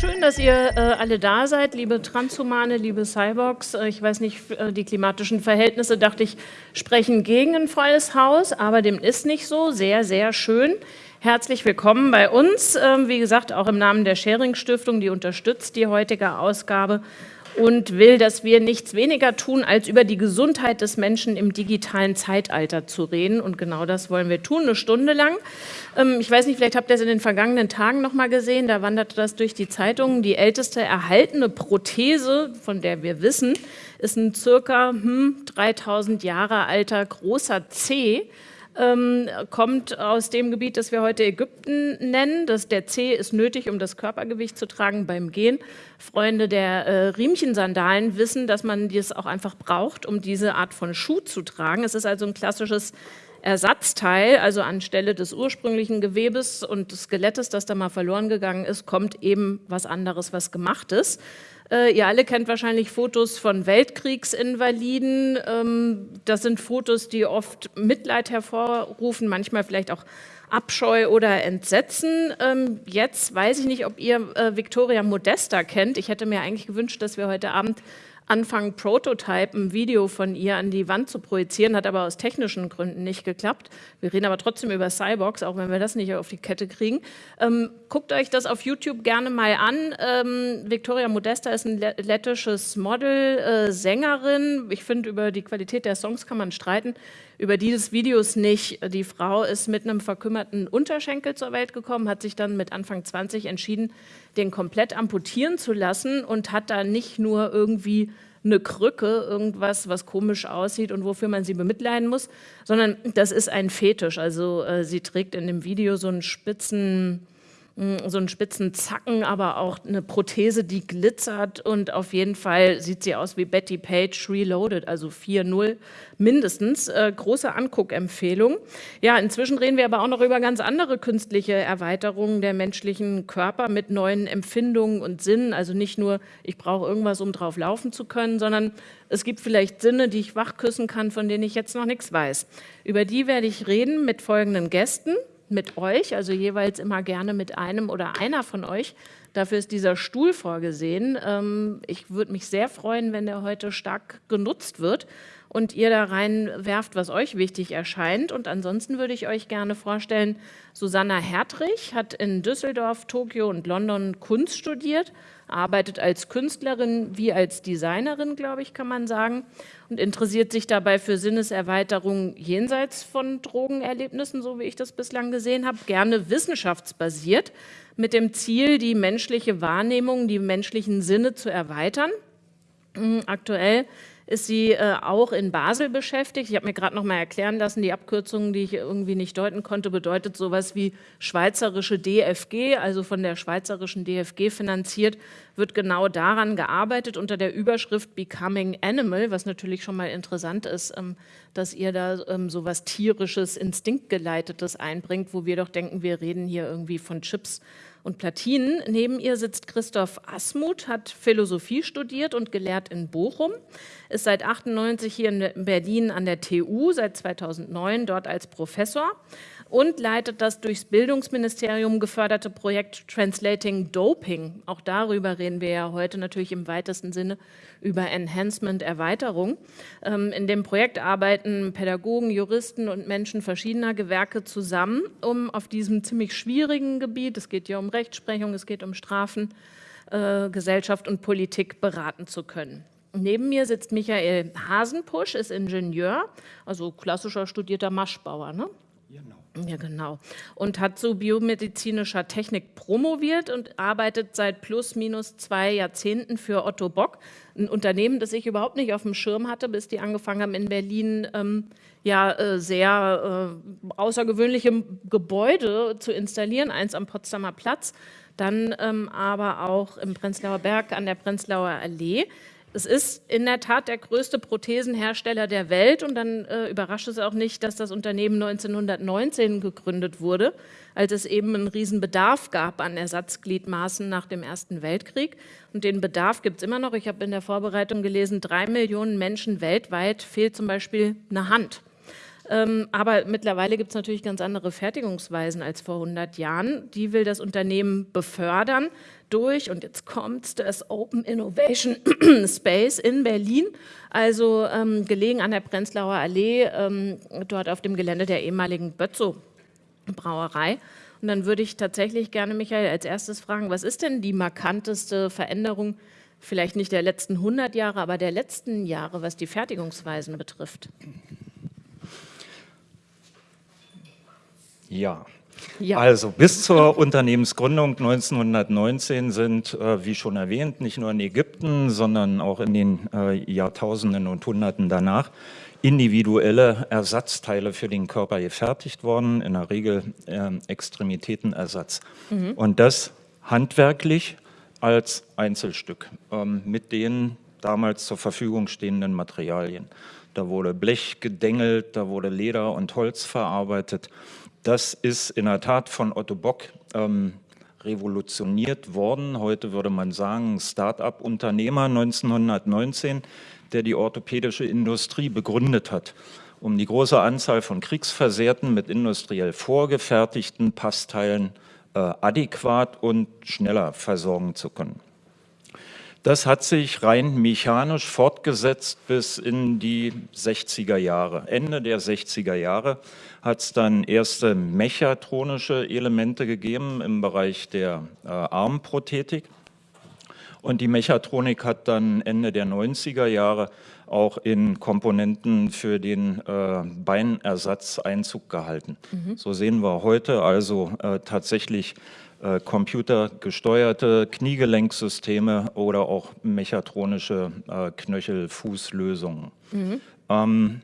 Schön, dass ihr äh, alle da seid, liebe Transhumane, liebe Cyborgs. Äh, ich weiß nicht, äh, die klimatischen Verhältnisse, dachte ich, sprechen gegen ein volles Haus, aber dem ist nicht so. Sehr, sehr schön. Herzlich willkommen bei uns. Ähm, wie gesagt, auch im Namen der Sharing Stiftung, die unterstützt die heutige Ausgabe und will, dass wir nichts weniger tun, als über die Gesundheit des Menschen im digitalen Zeitalter zu reden. Und genau das wollen wir tun, eine Stunde lang. Ähm, ich weiß nicht, vielleicht habt ihr es in den vergangenen Tagen noch mal gesehen, da wanderte das durch die Zeitungen. Die älteste erhaltene Prothese, von der wir wissen, ist ein circa hm, 3000 Jahre alter großer C, ähm, kommt aus dem Gebiet, das wir heute Ägypten nennen. Das, der C ist nötig, um das Körpergewicht zu tragen beim Gehen. Freunde der äh, Riemchensandalen wissen, dass man dies auch einfach braucht, um diese Art von Schuh zu tragen. Es ist also ein klassisches Ersatzteil, also anstelle des ursprünglichen Gewebes und des Skelettes, das da mal verloren gegangen ist, kommt eben was anderes, was gemacht ist. Äh, ihr alle kennt wahrscheinlich Fotos von Weltkriegsinvaliden. Ähm, das sind Fotos, die oft Mitleid hervorrufen, manchmal vielleicht auch Abscheu oder Entsetzen. Ähm, jetzt weiß ich nicht, ob ihr äh, Victoria Modesta kennt. Ich hätte mir eigentlich gewünscht, dass wir heute Abend anfangen, Prototype, ein Video von ihr an die Wand zu projizieren, hat aber aus technischen Gründen nicht geklappt. Wir reden aber trotzdem über Cyborgs, auch wenn wir das nicht auf die Kette kriegen. Ähm, guckt euch das auf YouTube gerne mal an. Ähm, Victoria Modesta ist ein lettisches Model, äh, Sängerin. Ich finde, über die Qualität der Songs kann man streiten, über die des Videos nicht. Die Frau ist mit einem verkümmerten Unterschenkel zur Welt gekommen, hat sich dann mit Anfang 20 entschieden, den komplett amputieren zu lassen und hat da nicht nur irgendwie eine Krücke, irgendwas, was komisch aussieht und wofür man sie bemitleiden muss, sondern das ist ein Fetisch. Also äh, sie trägt in dem Video so einen spitzen so einen spitzen Zacken, aber auch eine Prothese, die glitzert und auf jeden Fall sieht sie aus wie Betty Page Reloaded, also 4.0 mindestens. Äh, große Anguckempfehlung. Ja, inzwischen reden wir aber auch noch über ganz andere künstliche Erweiterungen der menschlichen Körper mit neuen Empfindungen und Sinnen. Also nicht nur, ich brauche irgendwas, um drauf laufen zu können, sondern es gibt vielleicht Sinne, die ich wachküssen kann, von denen ich jetzt noch nichts weiß. Über die werde ich reden mit folgenden Gästen mit euch, also jeweils immer gerne mit einem oder einer von euch. Dafür ist dieser Stuhl vorgesehen. Ähm, ich würde mich sehr freuen, wenn der heute stark genutzt wird und ihr da reinwerft, was euch wichtig erscheint. Und ansonsten würde ich euch gerne vorstellen, Susanna Hertrich hat in Düsseldorf, Tokio und London Kunst studiert, arbeitet als Künstlerin wie als Designerin, glaube ich, kann man sagen, und interessiert sich dabei für Sinneserweiterung jenseits von Drogenerlebnissen, so wie ich das bislang gesehen habe, gerne wissenschaftsbasiert, mit dem Ziel, die menschliche Wahrnehmung, die menschlichen Sinne zu erweitern. Aktuell ist sie äh, auch in Basel beschäftigt. Ich habe mir gerade noch mal erklären lassen, die Abkürzung, die ich irgendwie nicht deuten konnte, bedeutet sowas wie schweizerische DFG, also von der schweizerischen DFG finanziert, wird genau daran gearbeitet unter der Überschrift Becoming Animal, was natürlich schon mal interessant ist, ähm, dass ihr da ähm, sowas tierisches, instinktgeleitetes einbringt, wo wir doch denken, wir reden hier irgendwie von Chips und Platinen. Neben ihr sitzt Christoph Asmuth, hat Philosophie studiert und gelehrt in Bochum, ist seit 98 hier in Berlin an der TU, seit 2009 dort als Professor und leitet das durchs Bildungsministerium geförderte Projekt Translating Doping. Auch darüber reden wir ja heute natürlich im weitesten Sinne über Enhancement, Erweiterung. Ähm, in dem Projekt arbeiten Pädagogen, Juristen und Menschen verschiedener Gewerke zusammen, um auf diesem ziemlich schwierigen Gebiet, es geht ja um Rechtsprechung, es geht um Strafen, äh, Gesellschaft und Politik beraten zu können. Neben mir sitzt Michael Hasenpusch, ist Ingenieur, also klassischer studierter Maschbauer. Ne? Genau. Ja, genau. Und hat zu biomedizinischer Technik promoviert und arbeitet seit plus minus zwei Jahrzehnten für Otto Bock, ein Unternehmen, das ich überhaupt nicht auf dem Schirm hatte, bis die angefangen haben in Berlin ähm, ja äh, sehr äh, außergewöhnliche Gebäude zu installieren, eins am Potsdamer Platz, dann ähm, aber auch im Prenzlauer Berg an der Prenzlauer Allee. Es ist in der Tat der größte Prothesenhersteller der Welt und dann äh, überrascht es auch nicht, dass das Unternehmen 1919 gegründet wurde, als es eben einen riesen Bedarf gab an Ersatzgliedmaßen nach dem Ersten Weltkrieg. Und den Bedarf gibt es immer noch. Ich habe in der Vorbereitung gelesen, drei Millionen Menschen weltweit fehlt zum Beispiel eine Hand. Ähm, aber mittlerweile gibt es natürlich ganz andere Fertigungsweisen als vor 100 Jahren. Die will das Unternehmen befördern durch, und jetzt kommt das Open Innovation Space in Berlin, also ähm, gelegen an der Prenzlauer Allee, ähm, dort auf dem Gelände der ehemaligen Bötzow Brauerei. Und dann würde ich tatsächlich gerne, Michael, als erstes fragen, was ist denn die markanteste Veränderung, vielleicht nicht der letzten 100 Jahre, aber der letzten Jahre, was die Fertigungsweisen betrifft? Ja, ja. Also bis zur Unternehmensgründung 1919 sind, äh, wie schon erwähnt, nicht nur in Ägypten, sondern auch in den äh, Jahrtausenden und Hunderten danach individuelle Ersatzteile für den Körper gefertigt worden, in der Regel äh, Extremitätenersatz. Mhm. Und das handwerklich als Einzelstück ähm, mit den damals zur Verfügung stehenden Materialien. Da wurde Blech gedengelt, da wurde Leder und Holz verarbeitet. Das ist in der Tat von Otto Bock ähm, revolutioniert worden. Heute würde man sagen, Start-up-Unternehmer 1919, der die orthopädische Industrie begründet hat, um die große Anzahl von Kriegsversehrten mit industriell vorgefertigten Passteilen äh, adäquat und schneller versorgen zu können. Das hat sich rein mechanisch fortgesetzt bis in die 60er Jahre. Ende der 60er Jahre hat es dann erste mechatronische Elemente gegeben im Bereich der äh, Armprothetik. Und die Mechatronik hat dann Ende der 90er Jahre auch in Komponenten für den äh, Beinersatz Einzug gehalten. Mhm. So sehen wir heute also äh, tatsächlich äh, computergesteuerte Kniegelenksysteme oder auch mechatronische äh, Knöchel-Fußlösungen. Mhm. Ähm,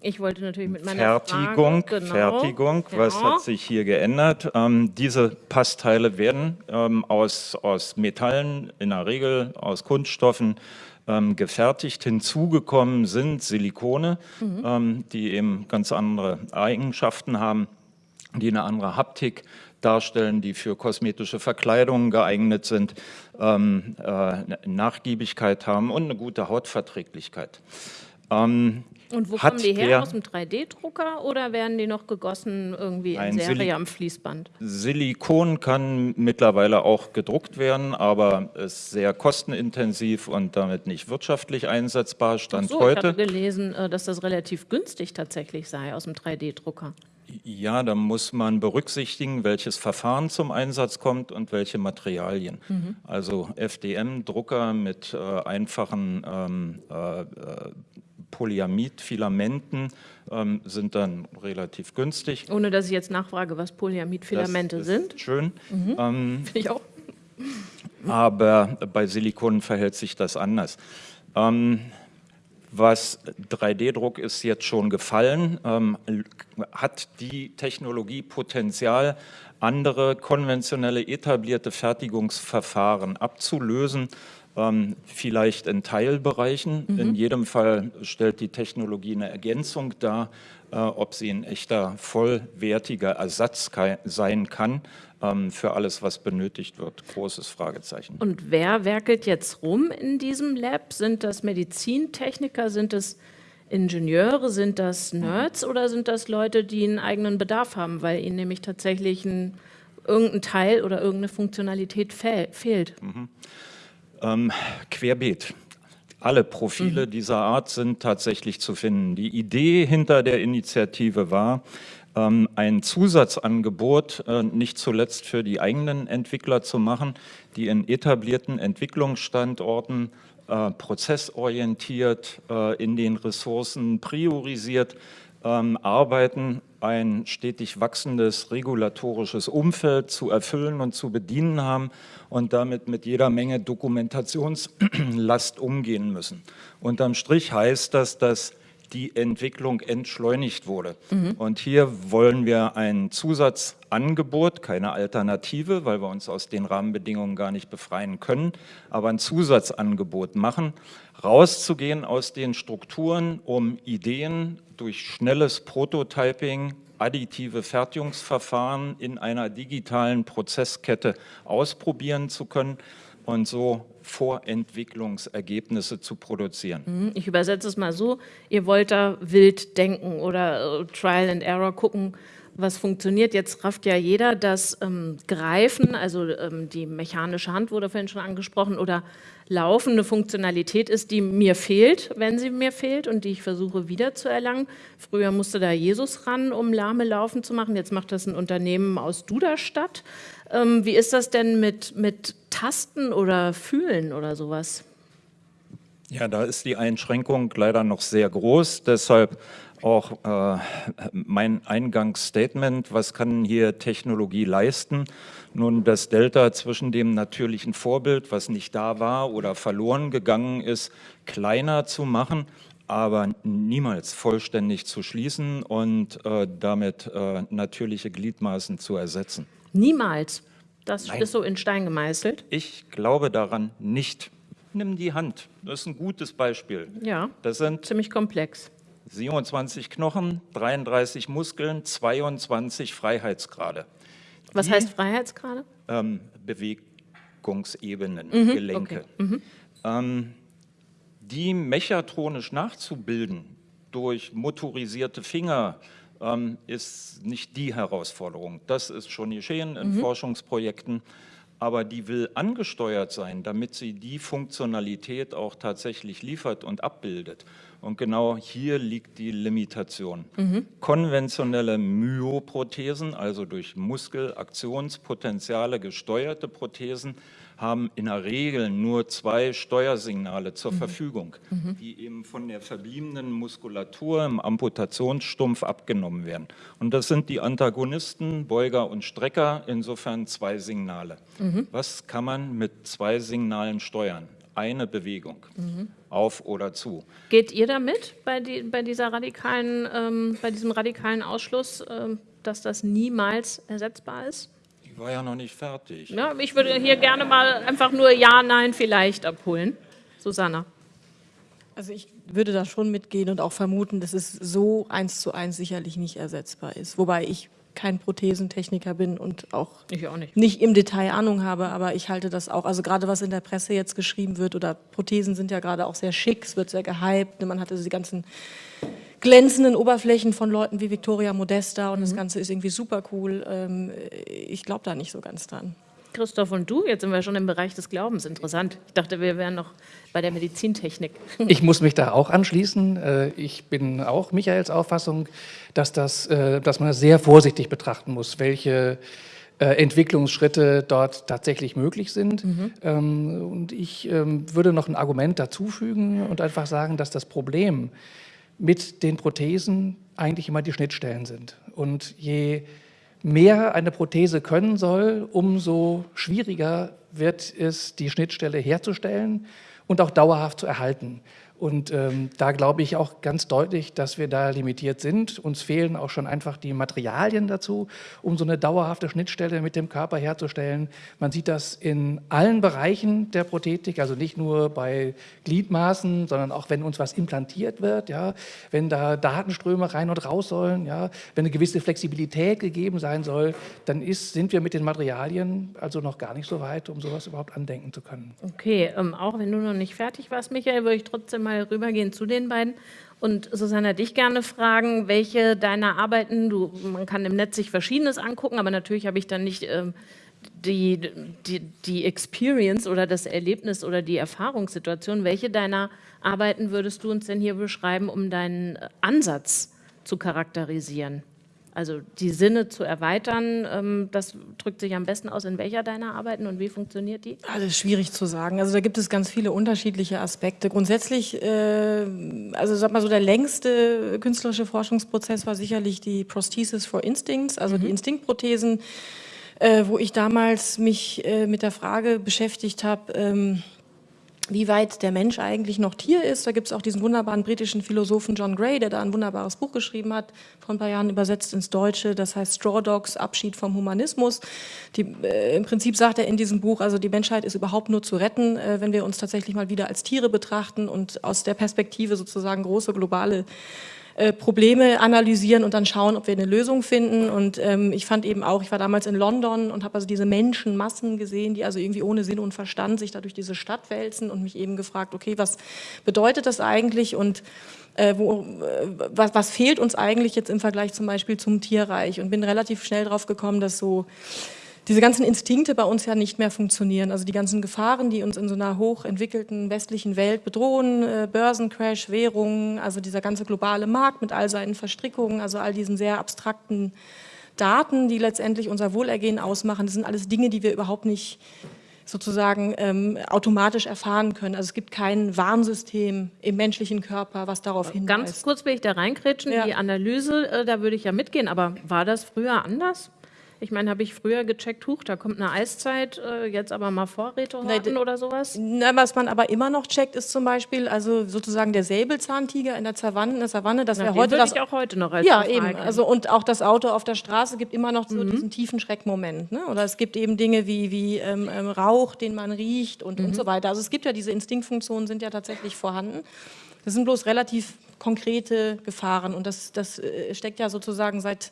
ich wollte natürlich mit meiner Fertigung, Frage, genau, Fertigung, ja. was hat sich hier geändert? Ähm, diese Passteile werden ähm, aus, aus Metallen, in der Regel aus Kunststoffen, ähm, gefertigt. Hinzugekommen sind Silikone, mhm. ähm, die eben ganz andere Eigenschaften haben die eine andere Haptik darstellen, die für kosmetische Verkleidungen geeignet sind, ähm, äh, Nachgiebigkeit haben und eine gute Hautverträglichkeit. Ähm, und wo kommen die her? Aus dem 3D-Drucker oder werden die noch gegossen irgendwie in Serie Sil am Fließband? Silikon kann mittlerweile auch gedruckt werden, aber ist sehr kostenintensiv und damit nicht wirtschaftlich einsetzbar. Stand so, heute. Ich habe gelesen, äh, dass das relativ günstig tatsächlich sei aus dem 3D-Drucker. Ja, da muss man berücksichtigen, welches Verfahren zum Einsatz kommt und welche Materialien. Mhm. Also FDM-Drucker mit äh, einfachen ähm, äh, äh, Polyamid-Filamenten ähm, sind dann relativ günstig. Ohne dass ich jetzt nachfrage, was Polyamid-Filamente sind. Schön. Mhm. Ähm, Finde ich auch. Aber bei Silikon verhält sich das anders. Ähm, was 3D-Druck ist jetzt schon gefallen, ähm, hat die Technologie Potenzial, andere konventionelle etablierte Fertigungsverfahren abzulösen, ähm, vielleicht in Teilbereichen. Mhm. In jedem Fall stellt die Technologie eine Ergänzung dar, äh, ob sie ein echter vollwertiger Ersatz sein kann für alles, was benötigt wird. Großes Fragezeichen. Und wer werkelt jetzt rum in diesem Lab? Sind das Medizintechniker, sind es Ingenieure, sind das Nerds oder sind das Leute, die einen eigenen Bedarf haben, weil ihnen nämlich tatsächlich ein, irgendein Teil oder irgendeine Funktionalität fehl, fehlt? Mhm. Ähm, querbeet. Alle Profile mhm. dieser Art sind tatsächlich zu finden. Die Idee hinter der Initiative war, ähm, ein Zusatzangebot äh, nicht zuletzt für die eigenen Entwickler zu machen, die in etablierten Entwicklungsstandorten äh, prozessorientiert äh, in den Ressourcen priorisiert ähm, arbeiten, ein stetig wachsendes regulatorisches Umfeld zu erfüllen und zu bedienen haben und damit mit jeder Menge Dokumentationslast umgehen müssen. Unterm Strich heißt das, dass die Entwicklung entschleunigt wurde. Mhm. Und hier wollen wir ein Zusatzangebot, keine Alternative, weil wir uns aus den Rahmenbedingungen gar nicht befreien können, aber ein Zusatzangebot machen, rauszugehen aus den Strukturen, um Ideen durch schnelles Prototyping, additive Fertigungsverfahren in einer digitalen Prozesskette ausprobieren zu können, und so Vorentwicklungsergebnisse zu produzieren. Mhm, ich übersetze es mal so, ihr wollt da wild denken oder äh, Trial and Error gucken, was funktioniert. Jetzt rafft ja jeder das ähm, Greifen, also ähm, die mechanische Hand wurde vorhin schon angesprochen, oder Laufen eine Funktionalität ist, die mir fehlt, wenn sie mir fehlt und die ich versuche wiederzuerlangen. Früher musste da Jesus ran, um lahme Laufen zu machen. Jetzt macht das ein Unternehmen aus Duderstadt. Ähm, wie ist das denn mit, mit Tasten oder Fühlen oder sowas? Ja, da ist die Einschränkung leider noch sehr groß. Deshalb auch äh, mein Eingangsstatement, was kann hier Technologie leisten? Nun, das Delta zwischen dem natürlichen Vorbild, was nicht da war oder verloren gegangen ist, kleiner zu machen, aber niemals vollständig zu schließen und äh, damit äh, natürliche Gliedmaßen zu ersetzen. Niemals? Das Nein. ist so in Stein gemeißelt? Ich glaube daran nicht. Nimm die Hand, das ist ein gutes Beispiel. Ja, das sind ziemlich komplex. 27 Knochen, 33 Muskeln, 22 Freiheitsgrade. Was Die, heißt Freiheitsgrade? Ähm, Bewegungsebenen, mhm, Gelenke. Okay. Mhm. Ähm, die mechatronisch nachzubilden durch motorisierte Finger ähm, ist nicht die Herausforderung. Das ist schon geschehen in mhm. Forschungsprojekten aber die will angesteuert sein, damit sie die Funktionalität auch tatsächlich liefert und abbildet. Und genau hier liegt die Limitation. Mhm. Konventionelle Myoprothesen, also durch Muskelaktionspotenziale gesteuerte Prothesen, haben in der Regel nur zwei Steuersignale zur mhm. Verfügung, mhm. die eben von der verbliebenen Muskulatur im Amputationsstumpf abgenommen werden. Und das sind die Antagonisten, Beuger und Strecker, insofern zwei Signale. Mhm. Was kann man mit zwei Signalen steuern? Eine Bewegung, mhm. auf oder zu. Geht ihr damit bei, die, bei, dieser radikalen, ähm, bei diesem radikalen Ausschluss, ähm, dass das niemals ersetzbar ist? Ich war ja noch nicht fertig. Ja, ich würde hier gerne mal einfach nur Ja, Nein vielleicht abholen. Susanna. Also ich würde da schon mitgehen und auch vermuten, dass es so eins zu eins sicherlich nicht ersetzbar ist. Wobei ich kein Prothesentechniker bin und auch, auch nicht. nicht. im Detail Ahnung habe, aber ich halte das auch, also gerade was in der Presse jetzt geschrieben wird oder Prothesen sind ja gerade auch sehr schick, es wird sehr gehypt, man hat also die ganzen glänzenden Oberflächen von Leuten wie Victoria Modesta und mhm. das Ganze ist irgendwie super cool. Ähm, ich glaube da nicht so ganz dran. Christoph und du, jetzt sind wir schon im Bereich des Glaubens. Interessant. Ich dachte, wir wären noch bei der Medizintechnik. Ich muss mich da auch anschließen. Äh, ich bin auch Michaels Auffassung, dass, das, äh, dass man das sehr vorsichtig betrachten muss, welche äh, Entwicklungsschritte dort tatsächlich möglich sind. Mhm. Ähm, und ich ähm, würde noch ein Argument dazufügen und einfach sagen, dass das Problem mit den Prothesen eigentlich immer die Schnittstellen sind. Und je mehr eine Prothese können soll, umso schwieriger wird es, die Schnittstelle herzustellen und auch dauerhaft zu erhalten. Und ähm, da glaube ich auch ganz deutlich, dass wir da limitiert sind. Uns fehlen auch schon einfach die Materialien dazu, um so eine dauerhafte Schnittstelle mit dem Körper herzustellen. Man sieht das in allen Bereichen der Prothetik, also nicht nur bei Gliedmaßen, sondern auch wenn uns was implantiert wird, ja, wenn da Datenströme rein und raus sollen, ja, wenn eine gewisse Flexibilität gegeben sein soll, dann ist, sind wir mit den Materialien also noch gar nicht so weit, um sowas überhaupt andenken zu können. Okay, ähm, auch wenn du noch nicht fertig warst, Michael, würde ich trotzdem mal rübergehen zu den beiden. Und Susanna, dich gerne fragen, welche deiner Arbeiten, du, man kann im Netz sich Verschiedenes angucken, aber natürlich habe ich dann nicht ähm, die, die, die Experience oder das Erlebnis oder die Erfahrungssituation. Welche deiner Arbeiten würdest du uns denn hier beschreiben, um deinen Ansatz zu charakterisieren? Also die Sinne zu erweitern, ähm, das drückt sich am besten aus in welcher deiner Arbeiten und wie funktioniert die? Also schwierig zu sagen. Also da gibt es ganz viele unterschiedliche Aspekte. Grundsätzlich, äh, also sag mal so der längste künstlerische Forschungsprozess war sicherlich die Prosthesis for Instincts, also mhm. die Instinktprothesen, äh, wo ich damals mich äh, mit der Frage beschäftigt habe, ähm, wie weit der Mensch eigentlich noch Tier ist. Da gibt es auch diesen wunderbaren britischen Philosophen John Gray, der da ein wunderbares Buch geschrieben hat, vor ein paar Jahren übersetzt ins Deutsche, das heißt Straw Dogs, Abschied vom Humanismus. Die, äh, Im Prinzip sagt er in diesem Buch, also die Menschheit ist überhaupt nur zu retten, äh, wenn wir uns tatsächlich mal wieder als Tiere betrachten und aus der Perspektive sozusagen große globale äh, Probleme analysieren und dann schauen, ob wir eine Lösung finden. Und ähm, ich fand eben auch, ich war damals in London und habe also diese Menschenmassen gesehen, die also irgendwie ohne Sinn und Verstand sich da durch diese Stadt wälzen und mich eben gefragt, okay, was bedeutet das eigentlich und äh, wo, äh, was, was fehlt uns eigentlich jetzt im Vergleich zum Beispiel zum Tierreich und bin relativ schnell drauf gekommen, dass so diese ganzen Instinkte bei uns ja nicht mehr funktionieren. Also die ganzen Gefahren, die uns in so einer hochentwickelten westlichen Welt bedrohen, äh, Börsencrash, Währungen, also dieser ganze globale Markt mit all seinen Verstrickungen, also all diesen sehr abstrakten Daten, die letztendlich unser Wohlergehen ausmachen, das sind alles Dinge, die wir überhaupt nicht sozusagen ähm, automatisch erfahren können. Also es gibt kein Warnsystem im menschlichen Körper, was darauf hinweist. Ganz kurz will ich da reinkrätschen, ja. die Analyse, äh, da würde ich ja mitgehen, aber war das früher anders? Ich meine, habe ich früher gecheckt, huch, da kommt eine Eiszeit, äh, jetzt aber mal Vorräte horten oder sowas? Na, was man aber immer noch checkt, ist zum Beispiel, also sozusagen der Säbelzahntiger in der Savanne, in der Savanne das wäre heute das... ich auch heute noch als Ja, eben. Also, und auch das Auto auf der Straße gibt immer noch so mhm. diesen tiefen Schreckmoment. Ne? Oder es gibt eben Dinge wie, wie ähm, ähm, Rauch, den man riecht und, mhm. und so weiter. Also es gibt ja diese Instinktfunktionen, sind ja tatsächlich vorhanden. Das sind bloß relativ konkrete Gefahren und das, das äh, steckt ja sozusagen seit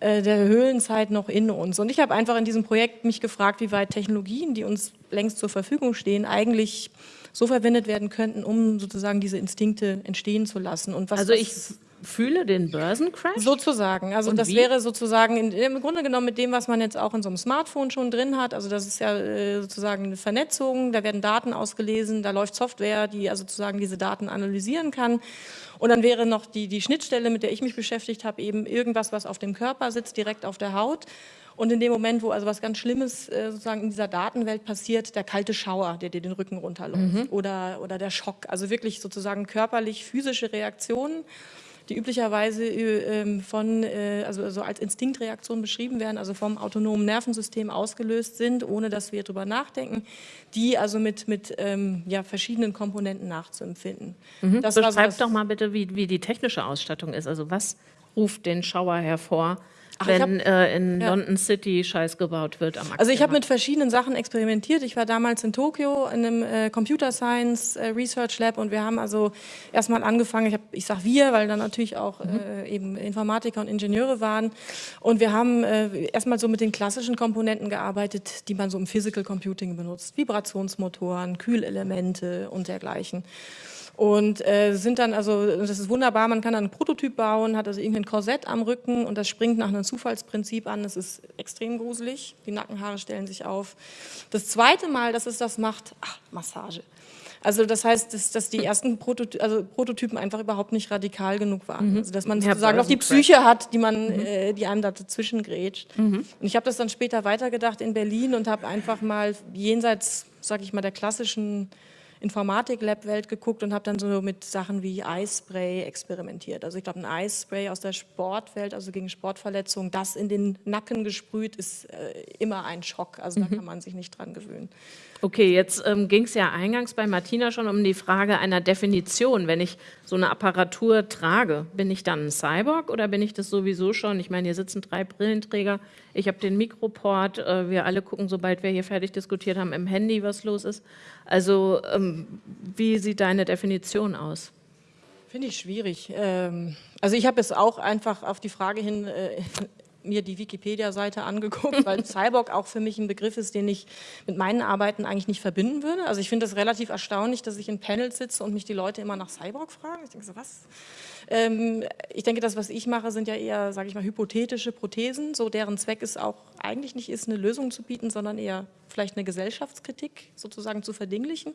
äh, der Höhlenzeit noch in uns. Und ich habe einfach in diesem Projekt mich gefragt, wie weit Technologien, die uns längst zur Verfügung stehen, eigentlich so verwendet werden könnten, um sozusagen diese Instinkte entstehen zu lassen. Und was also ich fühle den Börsencrash? Sozusagen. Also Und das wie? wäre sozusagen in, im Grunde genommen mit dem, was man jetzt auch in so einem Smartphone schon drin hat. Also das ist ja äh, sozusagen eine Vernetzung, da werden Daten ausgelesen, da läuft Software, die also sozusagen diese Daten analysieren kann. Und dann wäre noch die, die Schnittstelle, mit der ich mich beschäftigt habe, eben irgendwas, was auf dem Körper sitzt, direkt auf der Haut. Und in dem Moment, wo also was ganz Schlimmes äh, sozusagen in dieser Datenwelt passiert, der kalte Schauer, der dir den Rücken runterläuft mhm. oder, oder der Schock. Also wirklich sozusagen körperlich physische Reaktionen die üblicherweise äh, ähm, von, äh, also so als Instinktreaktion beschrieben werden, also vom autonomen Nervensystem ausgelöst sind, ohne dass wir darüber nachdenken, die also mit, mit ähm, ja, verschiedenen Komponenten nachzuempfinden. Mhm. Das Beschreib doch mal bitte, wie, wie die technische Ausstattung ist. Also was ruft den Schauer hervor? Ach, wenn hab, äh, in ja. London City Scheiß gebaut wird am Also ich habe mit verschiedenen Sachen experimentiert. Ich war damals in Tokio in einem äh, Computer Science äh, Research Lab und wir haben also erstmal angefangen, ich, hab, ich sage wir, weil da natürlich auch mhm. Äh, eben Informatiker und Ingenieure waren und wir haben äh, erstmal so mit den klassischen Komponenten gearbeitet, die man so im Physical Computing benutzt. Vibrationsmotoren, Kühlelemente und dergleichen. Und äh, sind dann, also das ist wunderbar, man kann dann einen Prototyp bauen, hat also irgendein Korsett am Rücken und das springt nach einem Zufallsprinzip an. Das ist extrem gruselig, die Nackenhaare stellen sich auf. Das zweite Mal, dass es das macht, ach, Massage. Also das heißt, dass, dass die ersten Prototy also Prototypen einfach überhaupt nicht radikal genug waren. Mhm. Also dass man sozusagen noch die Psyche hat, die man, mhm. äh, die einem da dazwischen grätscht. Mhm. Und ich habe das dann später weitergedacht in Berlin und habe einfach mal jenseits, sage ich mal, der klassischen Informatik-Lab-Welt geguckt und habe dann so mit Sachen wie Eisspray experimentiert. Also ich glaube, ein Eisspray aus der Sportwelt, also gegen Sportverletzungen, das in den Nacken gesprüht, ist äh, immer ein Schock. Also mhm. da kann man sich nicht dran gewöhnen. Okay, jetzt ähm, ging es ja eingangs bei Martina schon um die Frage einer Definition. Wenn ich so eine Apparatur trage, bin ich dann ein Cyborg oder bin ich das sowieso schon? Ich meine, hier sitzen drei Brillenträger, ich habe den Mikroport, äh, wir alle gucken, sobald wir hier fertig diskutiert haben, im Handy, was los ist. Also ähm, wie sieht deine Definition aus? Finde ich schwierig. Ähm, also ich habe es auch einfach auf die Frage hin äh, mir die Wikipedia-Seite angeguckt, weil Cyborg auch für mich ein Begriff ist, den ich mit meinen Arbeiten eigentlich nicht verbinden würde. Also ich finde es relativ erstaunlich, dass ich in Panels sitze und mich die Leute immer nach Cyborg fragen. Ich denke so, was? Ähm, ich denke, das, was ich mache, sind ja eher, sage ich mal, hypothetische Prothesen, so deren Zweck es auch eigentlich nicht ist, eine Lösung zu bieten, sondern eher vielleicht eine Gesellschaftskritik sozusagen zu verdinglichen.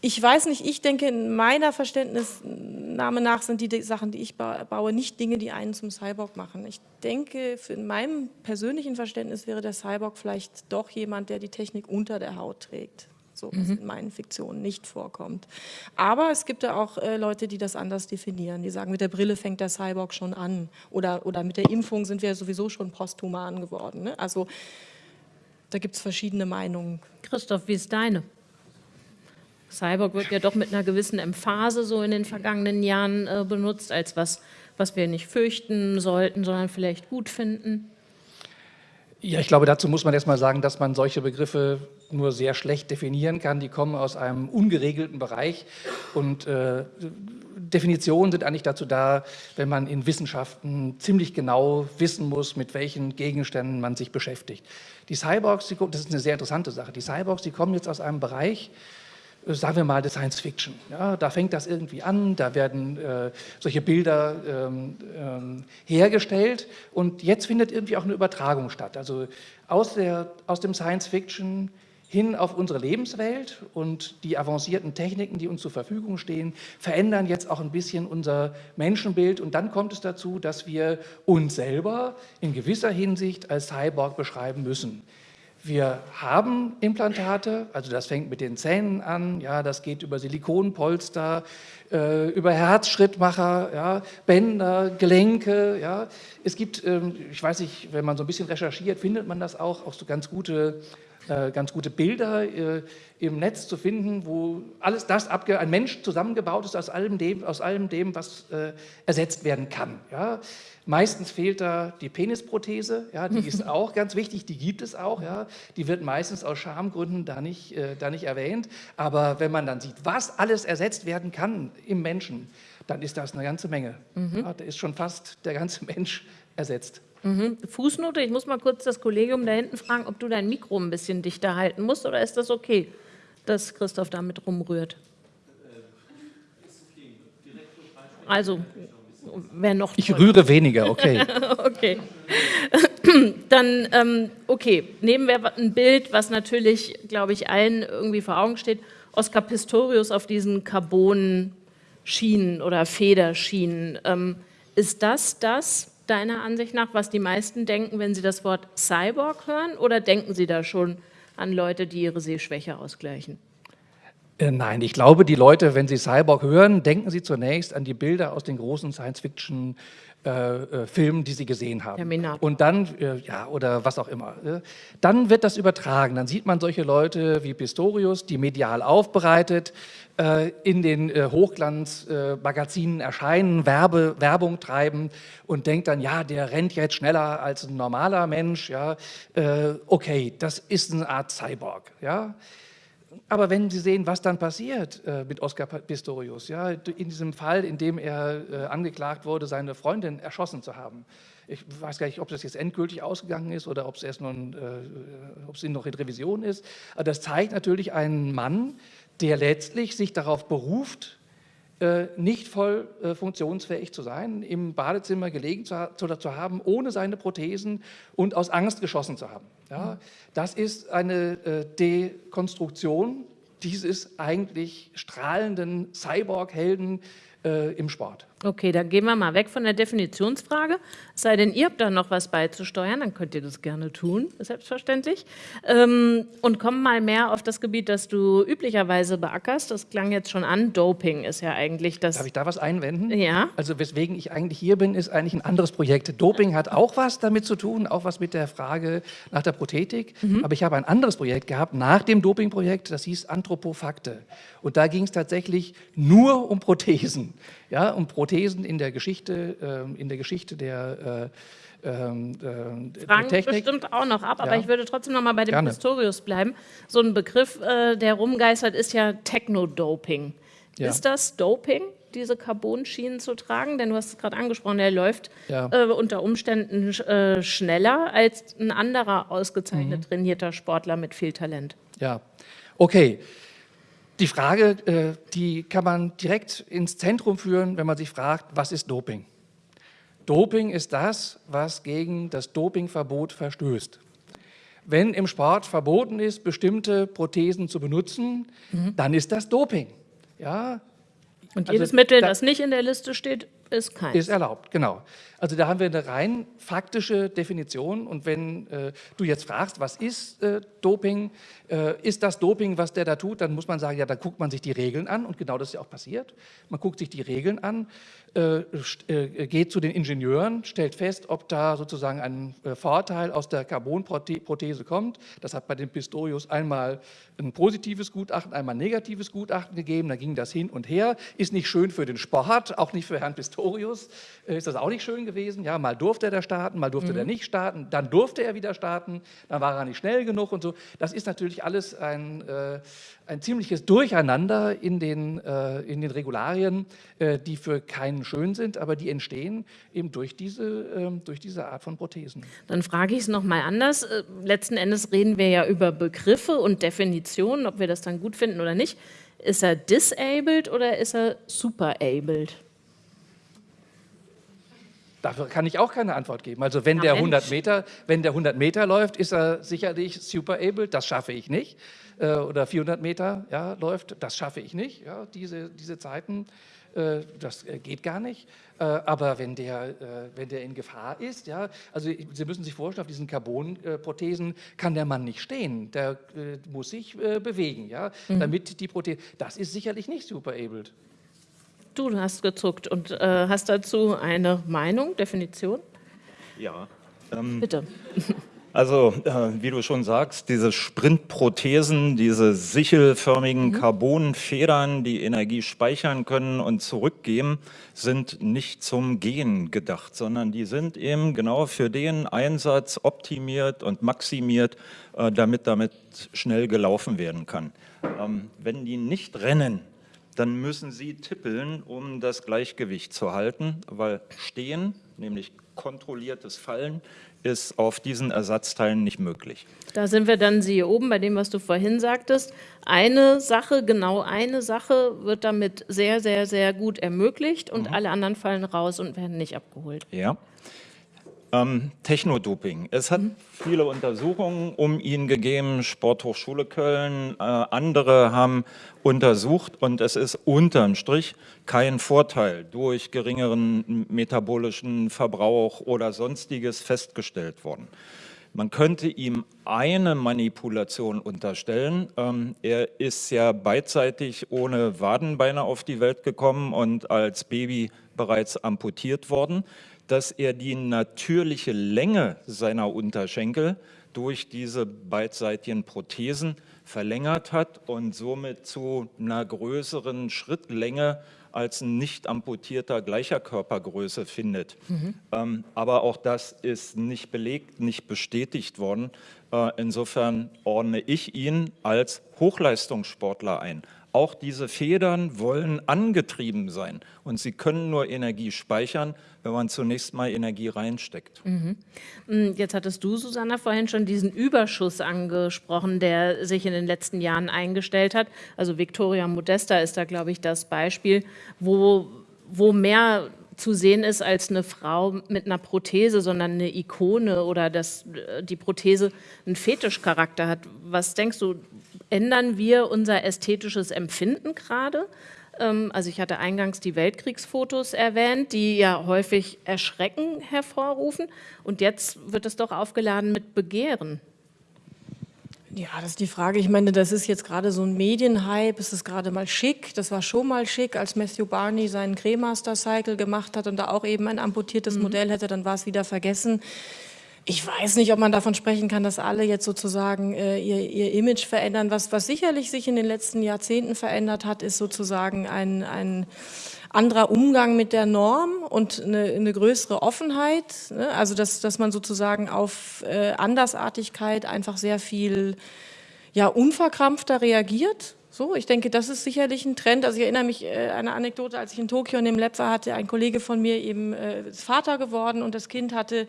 Ich weiß nicht, ich denke, in meiner Verständnisnahme nach sind die Sachen, die ich baue, nicht Dinge, die einen zum Cyborg machen. Ich denke, in meinem persönlichen Verständnis wäre der Cyborg vielleicht doch jemand, der die Technik unter der Haut trägt. So, was mhm. in meinen Fiktionen nicht vorkommt. Aber es gibt ja auch äh, Leute, die das anders definieren. Die sagen, mit der Brille fängt der Cyborg schon an. Oder, oder mit der Impfung sind wir sowieso schon posthuman geworden. Ne? Also da gibt es verschiedene Meinungen. Christoph, wie ist deine? Cyborg wird ja doch mit einer gewissen Emphase so in den vergangenen Jahren äh, benutzt, als was, was wir nicht fürchten sollten, sondern vielleicht gut finden. Ja, ich glaube, dazu muss man erstmal sagen, dass man solche Begriffe nur sehr schlecht definieren kann. Die kommen aus einem ungeregelten Bereich und äh, Definitionen sind eigentlich dazu da, wenn man in Wissenschaften ziemlich genau wissen muss, mit welchen Gegenständen man sich beschäftigt. Die Cyborgs, das ist eine sehr interessante Sache, die Cyborgs, die kommen jetzt aus einem Bereich, sagen wir mal, der Science Fiction. Ja, da fängt das irgendwie an, da werden äh, solche Bilder ähm, ähm, hergestellt und jetzt findet irgendwie auch eine Übertragung statt. Also aus, der, aus dem Science Fiction hin auf unsere Lebenswelt und die avancierten Techniken, die uns zur Verfügung stehen, verändern jetzt auch ein bisschen unser Menschenbild und dann kommt es dazu, dass wir uns selber in gewisser Hinsicht als Cyborg beschreiben müssen. Wir haben Implantate, also das fängt mit den Zähnen an, ja, das geht über Silikonpolster, äh, über Herzschrittmacher, ja, Bänder, Gelenke. Ja. Es gibt, ähm, ich weiß nicht, wenn man so ein bisschen recherchiert, findet man das auch, auch so ganz gute äh, ganz gute Bilder äh, im Netz zu finden, wo alles das, ein Mensch zusammengebaut ist aus allem dem, aus allem dem was äh, ersetzt werden kann. Ja. Meistens fehlt da die Penisprothese, ja, die ist auch ganz wichtig, die gibt es auch, ja. die wird meistens aus Schamgründen da nicht, äh, da nicht erwähnt, aber wenn man dann sieht, was alles ersetzt werden kann im Menschen, dann ist das eine ganze Menge. Mhm. Ja, da ist schon fast der ganze Mensch ersetzt. Mhm. Fußnote, ich muss mal kurz das Kollegium da hinten fragen, ob du dein Mikro ein bisschen dichter halten musst oder ist das okay, dass Christoph damit rumrührt? Also, wer noch... Ich rühre weniger, okay. okay. Dann, ähm, okay, nehmen wir ein Bild, was natürlich, glaube ich, allen irgendwie vor Augen steht. Oscar Pistorius auf diesen Carbon-Schienen oder Federschienen. Ähm, ist das das, deiner Ansicht nach, was die meisten denken, wenn sie das Wort Cyborg hören? Oder denken sie da schon an Leute, die ihre Sehschwäche ausgleichen? Äh, nein, ich glaube, die Leute, wenn sie Cyborg hören, denken sie zunächst an die Bilder aus den großen Science-Fiction- äh, äh, Filmen, die sie gesehen haben. Terminator. Und dann, äh, ja, oder was auch immer. Äh, dann wird das übertragen. Dann sieht man solche Leute wie Pistorius, die medial aufbereitet in den Hochglanzmagazinen erscheinen, Werbe, Werbung treiben und denkt dann, ja, der rennt jetzt schneller als ein normaler Mensch. Ja, okay, das ist eine Art Cyborg. Ja. Aber wenn Sie sehen, was dann passiert äh, mit Oscar Pistorius, ja, in diesem Fall, in dem er äh, angeklagt wurde, seine Freundin erschossen zu haben. Ich weiß gar nicht, ob das jetzt endgültig ausgegangen ist oder ob es erst noch, äh, ob es noch in Revision ist. Aber das zeigt natürlich einen Mann, der letztlich sich darauf beruft, nicht voll äh, funktionsfähig zu sein, im Badezimmer gelegen zu, zu, haben, ohne seine Prothesen und aus Angst geschossen zu haben. Ja, das ist eine äh, Dekonstruktion dieses eigentlich strahlenden Cyborg-Helden äh, im Sport. Okay, dann gehen wir mal weg von der Definitionsfrage. Sei denn, ihr habt da noch was beizusteuern, dann könnt ihr das gerne tun, selbstverständlich. Ähm, und kommen mal mehr auf das Gebiet, das du üblicherweise beackerst. Das klang jetzt schon an. Doping ist ja eigentlich das... Darf ich da was einwenden? Ja. Also weswegen ich eigentlich hier bin, ist eigentlich ein anderes Projekt. Doping hat auch was damit zu tun, auch was mit der Frage nach der Prothetik. Mhm. Aber ich habe ein anderes Projekt gehabt nach dem Dopingprojekt, das hieß Anthropofakte. Und da ging es tatsächlich nur um Prothesen ja, um Prothesen in der Geschichte, äh, in der Geschichte der äh, ähm, äh, Fragen Technik. bestimmt auch noch ab, aber ja. ich würde trotzdem noch mal bei dem Gerne. Pistorius bleiben. So ein Begriff, äh, der rumgeistert, ist ja Techno-Doping. Ja. Ist das Doping, diese Carbon-Schienen zu tragen? Denn du hast es gerade angesprochen, er läuft ja. äh, unter Umständen äh, schneller als ein anderer ausgezeichnet mhm. trainierter Sportler mit viel Talent. Ja, okay. Die Frage, äh, die kann man direkt ins Zentrum führen, wenn man sich fragt, was ist Doping? Doping ist das, was gegen das Dopingverbot verstößt. Wenn im Sport verboten ist, bestimmte Prothesen zu benutzen, mhm. dann ist das Doping. Ja? Und jedes also, Mittel, da, das nicht in der Liste steht, ist keins. Ist erlaubt, genau. Also da haben wir eine rein faktische Definition. Und wenn äh, du jetzt fragst, was ist äh, Doping, äh, ist das Doping, was der da tut, dann muss man sagen, ja, da guckt man sich die Regeln an. Und genau das ist ja auch passiert. Man guckt sich die Regeln an, äh, äh, geht zu den Ingenieuren, stellt fest, ob da sozusagen ein äh, Vorteil aus der Carbonprothese kommt. Das hat bei dem Pistorius einmal ein positives Gutachten, einmal ein negatives Gutachten gegeben, da ging das hin und her, ist nicht schön für den Sport, auch nicht für Herrn Pistorius, ist das auch nicht schön gewesen. Ja, mal durfte er da starten, mal durfte mhm. er nicht starten, dann durfte er wieder starten, dann war er nicht schnell genug und so. Das ist natürlich alles ein, äh, ein ziemliches Durcheinander in den, äh, in den Regularien, äh, die für keinen schön sind, aber die entstehen eben durch diese, ähm, durch diese Art von Prothesen. Dann frage ich es nochmal anders. Äh, letzten Endes reden wir ja über Begriffe und Definitionen, ob wir das dann gut finden oder nicht. Ist er disabled oder ist er superabled? Dafür kann ich auch keine Antwort geben. Also wenn, der 100 Meter, wenn der 100 Meter läuft, ist er sicherlich superabled, das schaffe ich nicht. Äh, oder 400 Meter ja, läuft, das schaffe ich nicht. Ja, diese, diese Zeiten, äh, das äh, geht gar nicht. Äh, aber wenn der, wenn der in Gefahr ist, ja, also Sie müssen sich vorstellen, auf diesen Carbon-Prothesen kann der Mann nicht stehen, der muss sich bewegen, ja, mhm. damit die Prothese, das ist sicherlich nicht superabled. Du hast gezuckt und äh, hast dazu eine Meinung, Definition? Ja. Ähm, Bitte. Also, äh, wie du schon sagst, diese Sprintprothesen, diese sichelförmigen mhm. Carbonfedern, die Energie speichern können und zurückgeben, sind nicht zum Gehen gedacht, sondern die sind eben genau für den Einsatz optimiert und maximiert, äh, damit damit schnell gelaufen werden kann. Ähm, wenn die nicht rennen, dann müssen Sie tippeln, um das Gleichgewicht zu halten, weil stehen, nämlich kontrolliertes Fallen, ist auf diesen Ersatzteilen nicht möglich. Da sind wir dann, siehe oben, bei dem, was du vorhin sagtest. Eine Sache, genau eine Sache wird damit sehr, sehr, sehr gut ermöglicht und mhm. alle anderen fallen raus und werden nicht abgeholt. Ja. Ähm, Technodoping. Es hat mhm. viele Untersuchungen um ihn gegeben, Sporthochschule Köln, äh, andere haben untersucht und es ist unterm Strich kein Vorteil durch geringeren metabolischen Verbrauch oder sonstiges festgestellt worden. Man könnte ihm eine Manipulation unterstellen. Ähm, er ist ja beidseitig ohne Wadenbeine auf die Welt gekommen und als Baby bereits amputiert worden dass er die natürliche Länge seiner Unterschenkel durch diese beidseitigen Prothesen verlängert hat und somit zu einer größeren Schrittlänge als ein nicht amputierter gleicher Körpergröße findet. Mhm. Ähm, aber auch das ist nicht belegt, nicht bestätigt worden. Äh, insofern ordne ich ihn als Hochleistungssportler ein. Auch diese Federn wollen angetrieben sein und sie können nur Energie speichern, wenn man zunächst mal Energie reinsteckt. Mhm. Mm, jetzt hattest du, Susanna, vorhin schon diesen Überschuss angesprochen, der sich in den letzten Jahren eingestellt hat. Also Victoria Modesta ist da, glaube ich, das Beispiel, wo, wo mehr zu sehen ist als eine Frau mit einer Prothese, sondern eine Ikone oder dass äh, die Prothese einen Fetischcharakter hat. Was denkst du, ändern wir unser ästhetisches Empfinden gerade? Ähm, also ich hatte eingangs die Weltkriegsfotos erwähnt, die ja häufig Erschrecken hervorrufen. Und jetzt wird es doch aufgeladen mit Begehren. Ja, das ist die Frage. Ich meine, das ist jetzt gerade so ein Medienhype. Es ist gerade mal schick. Das war schon mal schick, als Matthew Barney seinen Cremaster Cycle gemacht hat und da auch eben ein amputiertes mhm. Modell hätte, dann war es wieder vergessen. Ich weiß nicht, ob man davon sprechen kann, dass alle jetzt sozusagen äh, ihr, ihr, Image verändern. Was, was sicherlich sich in den letzten Jahrzehnten verändert hat, ist sozusagen ein, ein anderer Umgang mit der Norm und eine, eine größere Offenheit. Ne? Also dass, dass man sozusagen auf äh, Andersartigkeit einfach sehr viel ja, unverkrampfter reagiert. So, ich denke, das ist sicherlich ein Trend. Also ich erinnere mich äh, eine Anekdote, als ich in Tokio in dem Lab war, hatte ein Kollege von mir eben äh, Vater geworden und das Kind hatte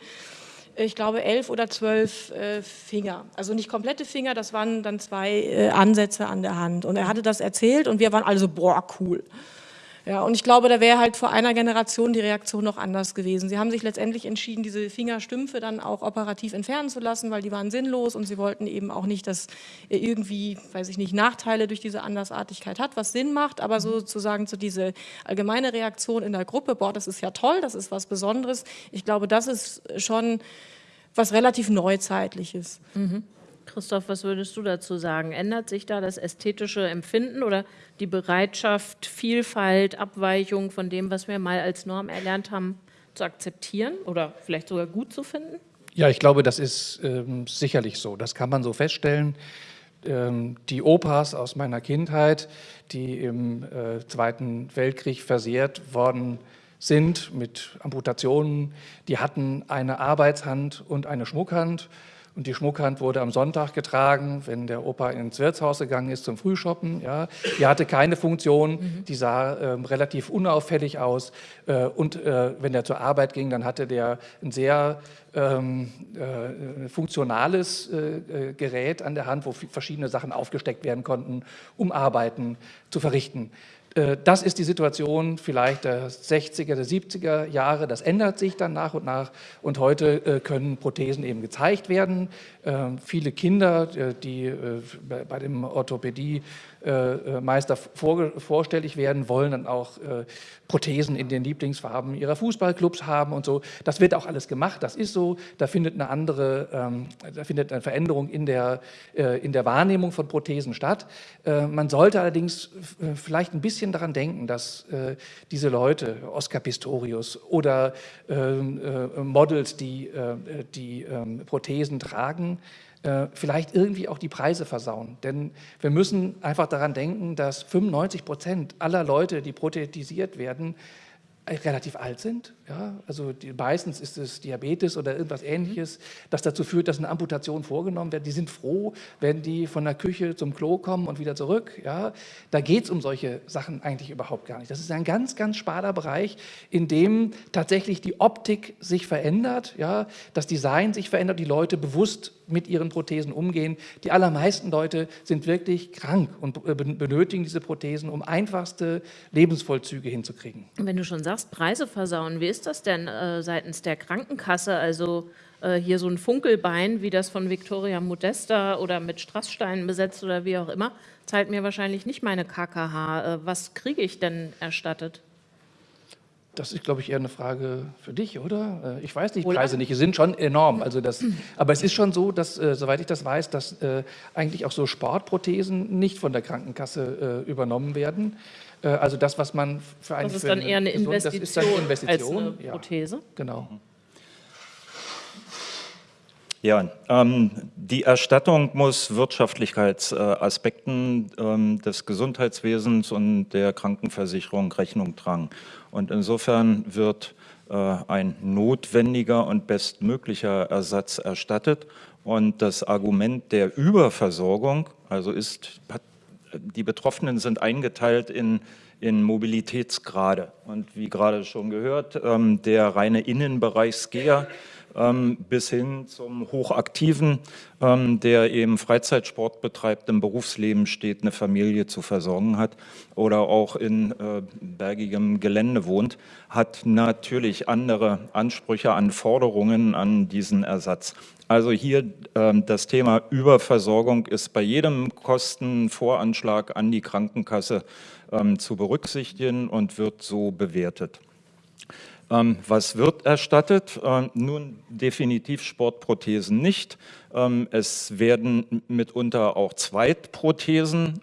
ich glaube, elf oder zwölf äh, Finger. Also nicht komplette Finger, das waren dann zwei äh, Ansätze an der Hand. Und er hatte das erzählt und wir waren alle so, boah, cool. Ja, und ich glaube, da wäre halt vor einer Generation die Reaktion noch anders gewesen. Sie haben sich letztendlich entschieden, diese Fingerstümpfe dann auch operativ entfernen zu lassen, weil die waren sinnlos und sie wollten eben auch nicht, dass irgendwie, weiß ich nicht, Nachteile durch diese Andersartigkeit hat, was Sinn macht, aber sozusagen zu diese allgemeine Reaktion in der Gruppe, boah, das ist ja toll, das ist was Besonderes. Ich glaube, das ist schon was relativ Neuzeitliches. Mhm. Christoph, was würdest du dazu sagen? Ändert sich da das ästhetische Empfinden oder die Bereitschaft, Vielfalt, Abweichung von dem, was wir mal als Norm erlernt haben, zu akzeptieren oder vielleicht sogar gut zu finden? Ja, ich glaube, das ist ähm, sicherlich so. Das kann man so feststellen. Ähm, die Opas aus meiner Kindheit, die im äh, Zweiten Weltkrieg versehrt worden sind mit Amputationen, die hatten eine Arbeitshand und eine Schmuckhand und die Schmuckhand wurde am Sonntag getragen, wenn der Opa ins Wirtshaus gegangen ist zum Frühshoppen. Ja. Die hatte keine Funktion, mhm. die sah äh, relativ unauffällig aus. Äh, und äh, wenn er zur Arbeit ging, dann hatte der ein sehr ähm, äh, funktionales äh, äh, Gerät an der Hand, wo verschiedene Sachen aufgesteckt werden konnten, um Arbeiten zu verrichten. Äh, das ist die Situation vielleicht der 60er, der 70er Jahre. Das ändert sich dann nach und nach und heute äh, können Prothesen eben gezeigt werden. Ähm, viele Kinder, äh, die bei dem Orthopädie-Meister vorstellig werden, wollen dann auch Prothesen in den Lieblingsfarben ihrer Fußballclubs haben und so. Das wird auch alles gemacht, das ist so. Da findet eine andere, ähm, da findet eine Veränderung in der, in der Wahrnehmung von Prothesen statt. Man sollte allerdings vielleicht ein bisschen daran denken, dass diese Leute, Oscar Pistorius oder ähm, Models, die, die ähm, Prothesen tragen, äh, vielleicht irgendwie auch die Preise versauen. Denn wir müssen einfach daran denken, dass 95 Prozent aller Leute, die prothetisiert werden, relativ alt sind. Ja? Also die, meistens ist es Diabetes oder irgendwas ähnliches, das dazu führt, dass eine Amputation vorgenommen wird. Die sind froh, wenn die von der Küche zum Klo kommen und wieder zurück. Ja? Da geht es um solche Sachen eigentlich überhaupt gar nicht. Das ist ein ganz, ganz sparer Bereich, in dem tatsächlich die Optik sich verändert, ja? das Design sich verändert, die Leute bewusst mit ihren Prothesen umgehen. Die allermeisten Leute sind wirklich krank und benötigen diese Prothesen, um einfachste Lebensvollzüge hinzukriegen. Wenn du schon sagst, Preise versauen, wie ist das denn äh, seitens der Krankenkasse? Also äh, hier so ein Funkelbein, wie das von Victoria Modesta oder mit Strasssteinen besetzt oder wie auch immer, zahlt mir wahrscheinlich nicht meine KKH. Äh, was kriege ich denn erstattet? Das ist, glaube ich, eher eine Frage für dich, oder? Äh, ich weiß nicht, Preise nicht, die sind schon enorm. Also das, aber es ist schon so, dass, äh, soweit ich das weiß, dass äh, eigentlich auch so Sportprothesen nicht von der Krankenkasse äh, übernommen werden. Äh, also das, was man für eine... Das ist dann eher eine Investition, das ist eine Investition als eine Prothese? Ja, genau. Ja, ähm, die Erstattung muss Wirtschaftlichkeitsaspekten ähm, des Gesundheitswesens und der Krankenversicherung Rechnung tragen. Und insofern wird äh, ein notwendiger und bestmöglicher Ersatz erstattet. Und das Argument der Überversorgung, also ist, die Betroffenen sind eingeteilt in in Mobilitätsgrade. Und wie gerade schon gehört, ähm, der reine Innenbereich ähm, bis hin zum Hochaktiven, ähm, der eben Freizeitsport betreibt, im Berufsleben steht, eine Familie zu versorgen hat oder auch in äh, bergigem Gelände wohnt, hat natürlich andere Ansprüche an Forderungen an diesen Ersatz. Also hier äh, das Thema Überversorgung ist bei jedem Kostenvoranschlag an die Krankenkasse ähm, zu berücksichtigen und wird so bewertet. Ähm, was wird erstattet? Ähm, nun definitiv Sportprothesen nicht. Ähm, es werden mitunter auch Zweitprothesen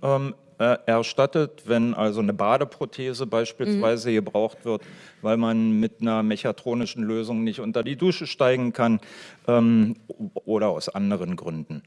äh, erstattet, wenn also eine Badeprothese beispielsweise mhm. gebraucht wird, weil man mit einer mechatronischen Lösung nicht unter die Dusche steigen kann oder aus anderen Gründen.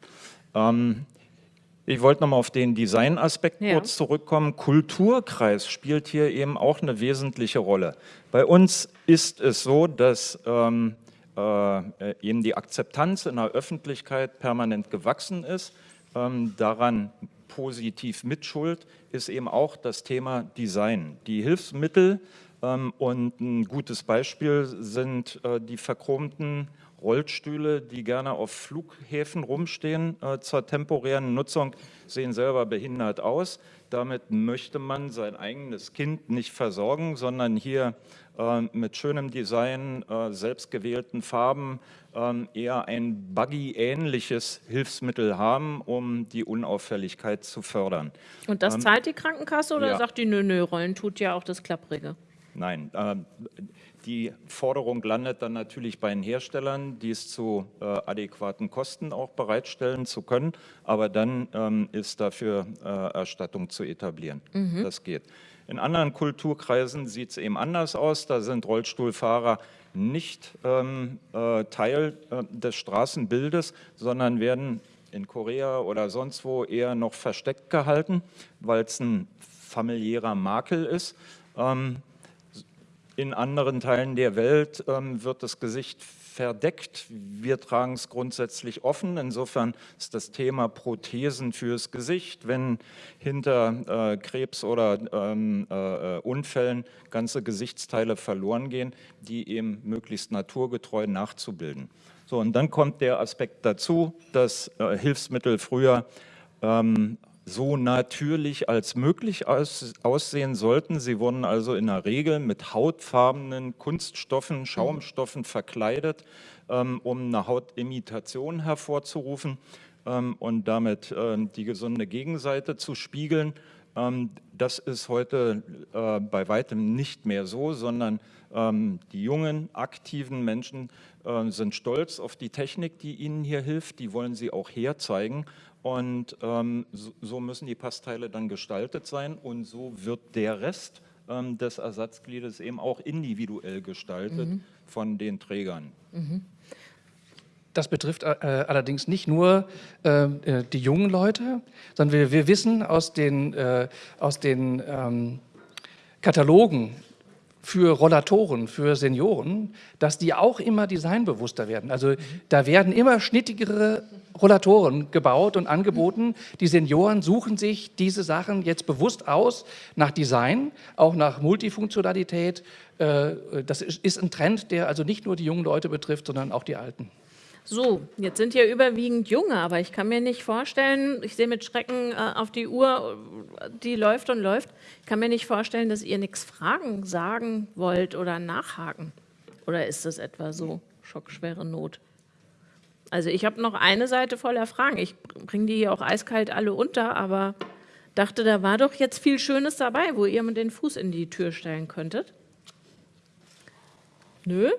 Ich wollte nochmal auf den Designaspekt ja. kurz zurückkommen. Kulturkreis spielt hier eben auch eine wesentliche Rolle. Bei uns ist es so, dass ähm, äh, eben die Akzeptanz in der Öffentlichkeit permanent gewachsen ist. Ähm, daran positiv mitschuld ist eben auch das Thema Design. Die Hilfsmittel ähm, und ein gutes Beispiel sind äh, die verchromten Rollstühle, die gerne auf Flughäfen rumstehen äh, zur temporären Nutzung, sehen selber behindert aus. Damit möchte man sein eigenes Kind nicht versorgen, sondern hier äh, mit schönem Design, äh, selbstgewählten Farben ähm, eher ein Buggy-ähnliches Hilfsmittel haben, um die Unauffälligkeit zu fördern. Und das ähm, zahlt die Krankenkasse oder ja. sagt die, nö, nö, Rollen tut ja auch das Klapprige? Nein, äh, die Forderung landet dann natürlich bei den Herstellern, dies zu äh, adäquaten Kosten auch bereitstellen zu können, aber dann ähm, ist dafür äh, Erstattung zu etablieren. Mhm. Das geht. In anderen Kulturkreisen sieht es eben anders aus. Da sind Rollstuhlfahrer nicht ähm, äh, Teil äh, des Straßenbildes, sondern werden in Korea oder sonst wo eher noch versteckt gehalten, weil es ein familiärer Makel ist. Ähm, in anderen Teilen der Welt ähm, wird das Gesicht verdeckt. Wir tragen es grundsätzlich offen. Insofern ist das Thema Prothesen fürs Gesicht, wenn hinter äh, Krebs oder ähm, äh, Unfällen ganze Gesichtsteile verloren gehen, die eben möglichst naturgetreu nachzubilden. So, und dann kommt der Aspekt dazu, dass äh, Hilfsmittel früher ähm, so natürlich als möglich aus, aussehen sollten. Sie wurden also in der Regel mit hautfarbenen Kunststoffen, Schaumstoffen verkleidet, ähm, um eine Hautimitation hervorzurufen ähm, und damit äh, die gesunde Gegenseite zu spiegeln. Ähm, das ist heute äh, bei weitem nicht mehr so, sondern ähm, die jungen, aktiven Menschen äh, sind stolz auf die Technik, die ihnen hier hilft. Die wollen sie auch herzeigen. Und ähm, so, müssen die Passteile dann gestaltet sein und so wird der Rest ähm, des Ersatzgliedes eben auch individuell gestaltet mhm. von den Trägern. Mhm. Das betrifft äh, allerdings nicht nur äh, äh, die jungen Leute, sondern wir, wir wissen aus den, äh, aus den ähm, Katalogen für Rollatoren, für Senioren, dass die auch immer designbewusster werden. Also da werden immer schnittigere Rollatoren gebaut und angeboten. Die Senioren suchen sich diese Sachen jetzt bewusst aus, nach Design, auch nach Multifunktionalität. Äh, das ist ein Trend, der also nicht nur die jungen Leute betrifft, sondern auch die Alten. So, jetzt sind ja überwiegend Junge, aber ich kann mir nicht vorstellen, ich sehe mit Schrecken äh, auf die Uhr, die läuft und läuft, ich kann mir nicht vorstellen, dass ihr nichts fragen, sagen wollt oder nachhaken. Oder ist das etwa so schockschwere Not? Also ich habe noch eine Seite voller Fragen. Ich bringe die hier auch eiskalt alle unter, aber dachte, da war doch jetzt viel Schönes dabei, wo ihr mit den Fuß in die Tür stellen könntet. Nö?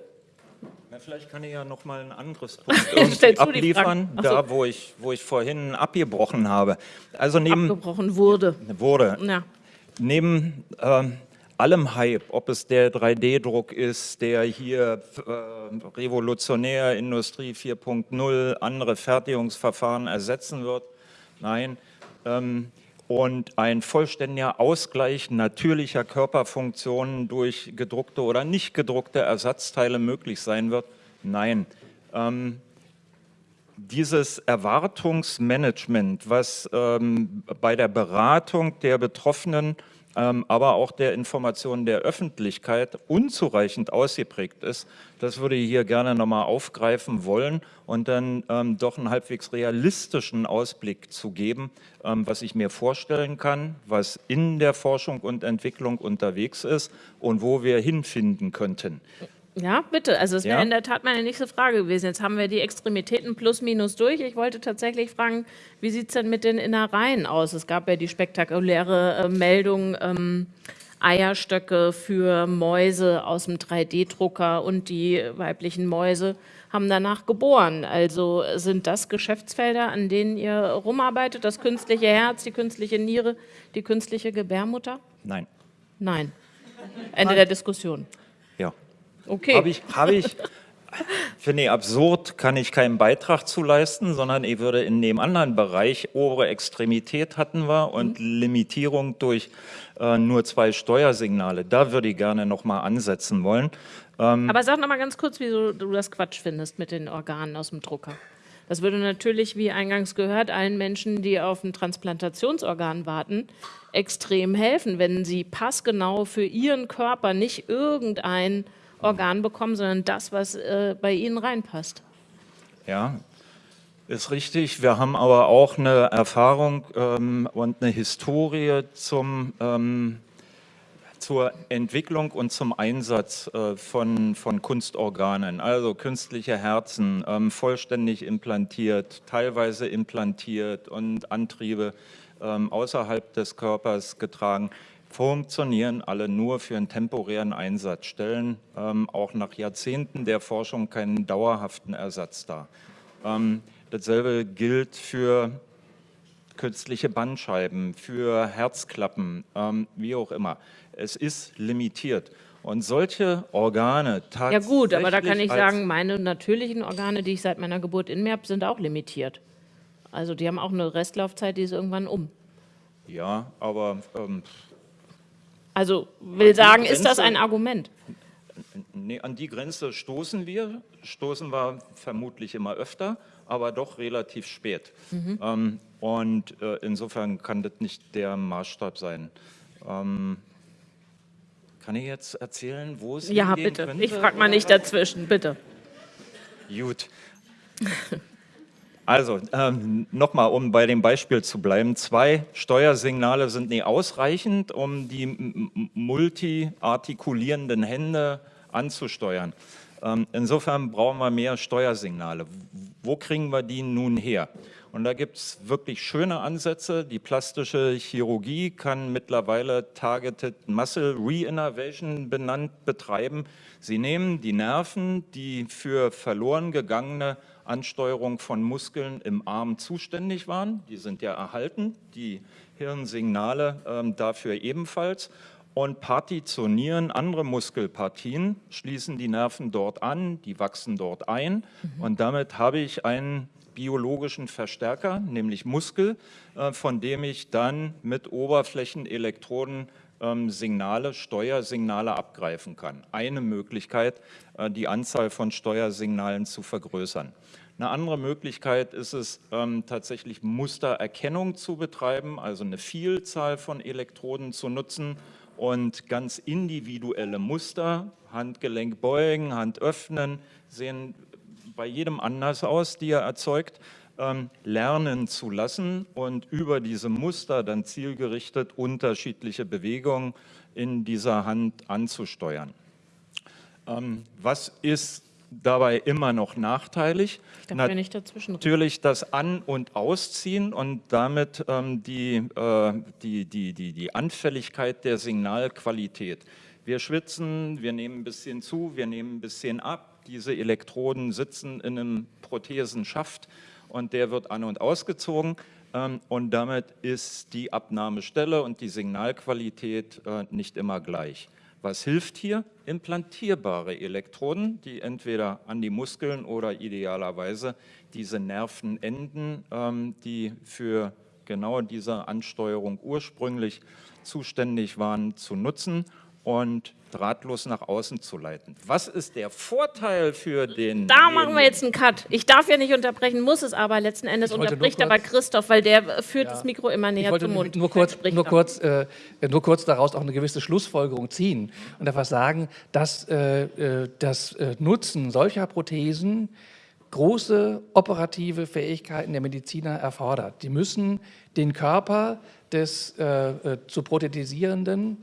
Na, vielleicht kann ich ja noch mal ein anderes Punkt abliefern, da wo ich, wo ich vorhin abgebrochen habe. Also neben abgebrochen wurde. Wurde. Ja. Neben äh, allem Hype, ob es der 3D-Druck ist, der hier äh, revolutionär Industrie 4.0 andere Fertigungsverfahren ersetzen wird. Nein. Ähm, und ein vollständiger Ausgleich natürlicher Körperfunktionen durch gedruckte oder nicht gedruckte Ersatzteile möglich sein wird? Nein. Ähm, dieses Erwartungsmanagement, was ähm, bei der Beratung der Betroffenen aber auch der Information der Öffentlichkeit unzureichend ausgeprägt ist. Das würde ich hier gerne nochmal aufgreifen wollen und dann ähm, doch einen halbwegs realistischen Ausblick zu geben, ähm, was ich mir vorstellen kann, was in der Forschung und Entwicklung unterwegs ist und wo wir hinfinden könnten. Ja, bitte. Also es ja? wäre in der Tat meine nächste Frage gewesen. Jetzt haben wir die Extremitäten plus minus durch. Ich wollte tatsächlich fragen, wie sieht es denn mit den Innereien aus? Es gab ja die spektakuläre äh, Meldung, ähm, Eierstöcke für Mäuse aus dem 3D-Drucker und die weiblichen Mäuse haben danach geboren. Also sind das Geschäftsfelder, an denen ihr rumarbeitet? Das künstliche Herz, die künstliche Niere, die künstliche Gebärmutter? Nein. Nein. Ende Nein. der Diskussion. Okay. Habe ich, hab ich finde ich absurd, kann ich keinen Beitrag zu leisten, sondern ich würde in dem anderen Bereich, obere Extremität hatten wir und mhm. Limitierung durch äh, nur zwei Steuersignale, da würde ich gerne nochmal ansetzen wollen. Ähm, Aber sag nochmal ganz kurz, wieso du das Quatsch findest mit den Organen aus dem Drucker. Das würde natürlich, wie eingangs gehört, allen Menschen, die auf ein Transplantationsorgan warten, extrem helfen, wenn sie passgenau für ihren Körper nicht irgendein Organ bekommen, sondern das, was äh, bei Ihnen reinpasst. Ja, ist richtig. Wir haben aber auch eine Erfahrung ähm, und eine Historie zum, ähm, zur Entwicklung und zum Einsatz äh, von, von Kunstorganen, also künstliche Herzen, ähm, vollständig implantiert, teilweise implantiert und Antriebe ähm, außerhalb des Körpers getragen funktionieren alle nur für einen temporären Einsatz, stellen ähm, auch nach Jahrzehnten der Forschung keinen dauerhaften Ersatz dar. Ähm, dasselbe gilt für künstliche Bandscheiben, für Herzklappen, ähm, wie auch immer. Es ist limitiert. Und solche Organe tatsächlich... Ja gut, aber da kann ich sagen, meine natürlichen Organe, die ich seit meiner Geburt in mir habe, sind auch limitiert. Also die haben auch eine Restlaufzeit, die ist irgendwann um. Ja, aber ähm, also will sagen, ist das ein Argument? Nee, an die Grenze stoßen wir, stoßen wir vermutlich immer öfter, aber doch relativ spät. Mhm. Ähm, und äh, insofern kann das nicht der Maßstab sein. Ähm, kann ich jetzt erzählen, wo es Ja, bitte. Könnte, ich frage mal nicht dazwischen, bitte. Gut. Also, ähm, nochmal, um bei dem Beispiel zu bleiben. Zwei Steuersignale sind nie ausreichend, um die multiartikulierenden Hände anzusteuern. Ähm, insofern brauchen wir mehr Steuersignale. Wo kriegen wir die nun her? Und da gibt es wirklich schöne Ansätze. Die plastische Chirurgie kann mittlerweile Targeted Muscle Reinnervation benannt betreiben. Sie nehmen die Nerven, die für verloren gegangene Ansteuerung von Muskeln im Arm zuständig waren, die sind ja erhalten, die Hirnsignale äh, dafür ebenfalls, und partitionieren andere Muskelpartien, schließen die Nerven dort an, die wachsen dort ein. Mhm. und damit habe ich einen biologischen Verstärker, nämlich Muskel, äh, von dem ich dann mit Oberflächenelektroden Signale, Steuersignale abgreifen kann. Eine Möglichkeit, äh, die Anzahl von Steuersignalen zu vergrößern. Eine andere Möglichkeit ist es, ähm, tatsächlich Mustererkennung zu betreiben, also eine Vielzahl von Elektroden zu nutzen und ganz individuelle Muster, Handgelenk beugen, Hand öffnen, sehen bei jedem anders aus, die er erzeugt, ähm, lernen zu lassen und über diese Muster dann zielgerichtet unterschiedliche Bewegungen in dieser Hand anzusteuern. Ähm, was ist dabei immer noch nachteilig. Darf nicht dazwischen Natürlich das An- und Ausziehen und damit ähm, die, äh, die, die, die, die Anfälligkeit der Signalqualität. Wir schwitzen, wir nehmen ein bisschen zu, wir nehmen ein bisschen ab. Diese Elektroden sitzen in einem Prothesenschaft und der wird an- und ausgezogen. Ähm, und damit ist die Abnahmestelle und die Signalqualität äh, nicht immer gleich. Was hilft hier? Implantierbare Elektroden, die entweder an die Muskeln oder idealerweise diese Nervenenden, ähm, die für genau diese Ansteuerung ursprünglich zuständig waren, zu nutzen und drahtlos nach außen zu leiten. Was ist der Vorteil für den... Da machen wir jetzt einen Cut. Ich darf ja nicht unterbrechen, muss es aber letzten Endes unterbricht aber Christoph, weil der führt ja. das Mikro immer näher zum Mund. Nur kurz, nur, kurz, äh, nur kurz daraus auch eine gewisse Schlussfolgerung ziehen und einfach sagen, dass äh, äh das äh, Nutzen solcher Prothesen große operative Fähigkeiten der Mediziner erfordert. Die müssen den Körper des äh, äh zu prothetisierenden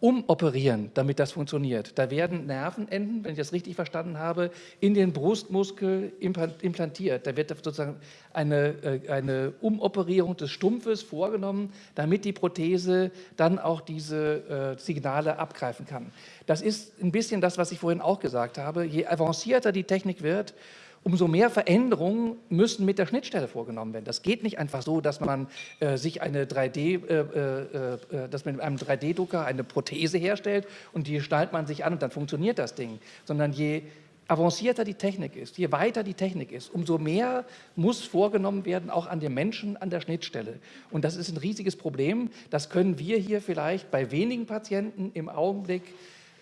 umoperieren, damit das funktioniert. Da werden Nervenenden, wenn ich das richtig verstanden habe, in den Brustmuskel implantiert. Da wird sozusagen eine, äh, eine Umoperierung des Stumpfes vorgenommen, damit die Prothese dann auch diese äh, Signale abgreifen kann. Das ist ein bisschen das, was ich vorhin auch gesagt habe. Je avancierter die Technik wird, umso mehr Veränderungen müssen mit der Schnittstelle vorgenommen werden. Das geht nicht einfach so, dass man äh, sich eine 3D, äh, äh, äh, dass man mit einem 3D-Drucker eine Prothese herstellt und die schnallt man sich an und dann funktioniert das Ding, sondern je avancierter die Technik ist, je weiter die Technik ist, umso mehr muss vorgenommen werden, auch an den Menschen an der Schnittstelle. Und das ist ein riesiges Problem. Das können wir hier vielleicht bei wenigen Patienten im Augenblick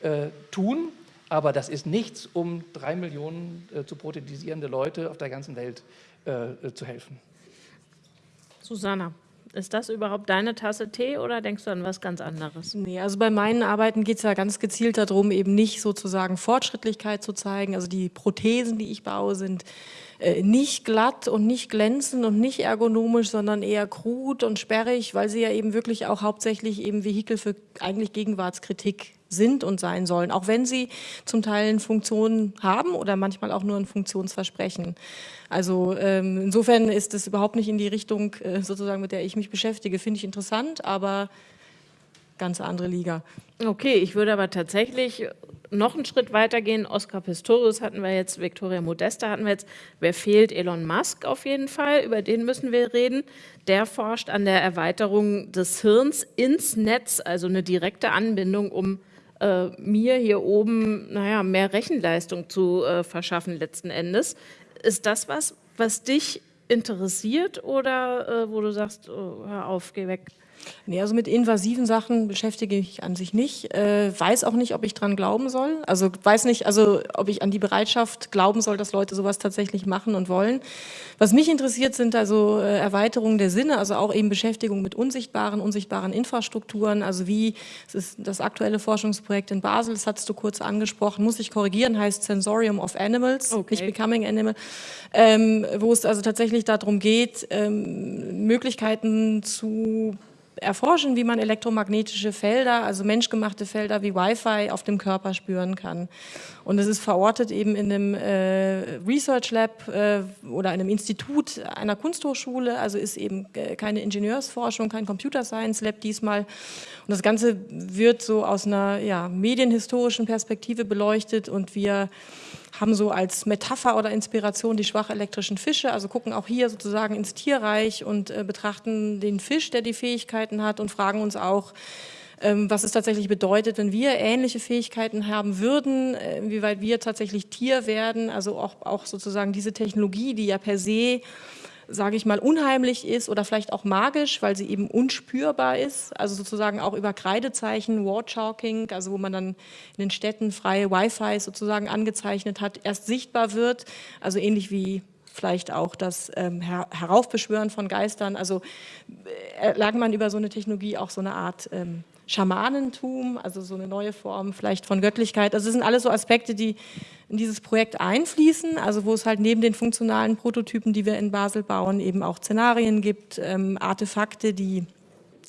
äh, tun. Aber das ist nichts, um drei Millionen äh, zu prothetisierende Leute auf der ganzen Welt äh, äh, zu helfen. Susanna, ist das überhaupt deine Tasse Tee oder denkst du an was ganz anderes? Nee, also bei meinen Arbeiten geht es ja ganz gezielt darum, eben nicht sozusagen Fortschrittlichkeit zu zeigen. Also die Prothesen, die ich baue, sind äh, nicht glatt und nicht glänzend und nicht ergonomisch, sondern eher krut und sperrig, weil sie ja eben wirklich auch hauptsächlich eben Vehikel für eigentlich Gegenwartskritik sind und sein sollen, auch wenn sie zum Teil eine Funktion haben oder manchmal auch nur ein Funktionsversprechen. Also ähm, insofern ist es überhaupt nicht in die Richtung, äh, sozusagen, mit der ich mich beschäftige. Finde ich interessant, aber ganz andere Liga. Okay, ich würde aber tatsächlich noch einen Schritt weiter gehen. Oscar Pistorius hatten wir jetzt, Victoria Modesta hatten wir jetzt. Wer fehlt? Elon Musk auf jeden Fall, über den müssen wir reden. Der forscht an der Erweiterung des Hirns ins Netz, also eine direkte Anbindung, um äh, mir hier oben naja, mehr Rechenleistung zu äh, verschaffen letzten Endes. Ist das was, was dich interessiert oder äh, wo du sagst, oh, hör auf, geh weg? Nee, also mit invasiven Sachen beschäftige ich mich an sich nicht. Äh, weiß auch nicht, ob ich dran glauben soll. Also weiß nicht, also ob ich an die Bereitschaft glauben soll, dass Leute sowas tatsächlich machen und wollen. Was mich interessiert, sind also äh, Erweiterungen der Sinne, also auch eben Beschäftigung mit unsichtbaren, unsichtbaren Infrastrukturen. Also wie, es ist das aktuelle Forschungsprojekt in Basel, das hattest du kurz angesprochen, muss ich korrigieren, heißt Sensorium of Animals, okay. nicht Becoming Animal, ähm, wo es also tatsächlich darum geht, ähm, Möglichkeiten zu erforschen, wie man elektromagnetische Felder, also menschgemachte Felder wie Wi-Fi auf dem Körper spüren kann. Und es ist verortet eben in einem äh, Research Lab äh, oder einem Institut einer Kunsthochschule, also ist eben äh, keine Ingenieursforschung, kein Computer Science Lab diesmal. Und das Ganze wird so aus einer ja, medienhistorischen Perspektive beleuchtet und wir haben so als Metapher oder Inspiration die schwach elektrischen Fische, also gucken auch hier sozusagen ins Tierreich und äh, betrachten den Fisch, der die Fähigkeiten hat und fragen uns auch, ähm, was es tatsächlich bedeutet, wenn wir ähnliche Fähigkeiten haben würden, äh, inwieweit wir tatsächlich Tier werden, also auch, auch sozusagen diese Technologie, die ja per se sage ich mal, unheimlich ist oder vielleicht auch magisch, weil sie eben unspürbar ist, also sozusagen auch über Kreidezeichen, Wallchalking, also wo man dann in den Städten freie Wi-Fi sozusagen angezeichnet hat, erst sichtbar wird, also ähnlich wie vielleicht auch das ähm, Her Heraufbeschwören von Geistern, also äh, lag man über so eine Technologie auch so eine Art ähm, Schamanentum, also so eine neue Form vielleicht von Göttlichkeit. Also das sind alles so Aspekte, die in dieses Projekt einfließen, also wo es halt neben den funktionalen Prototypen, die wir in Basel bauen, eben auch Szenarien gibt, ähm, Artefakte, die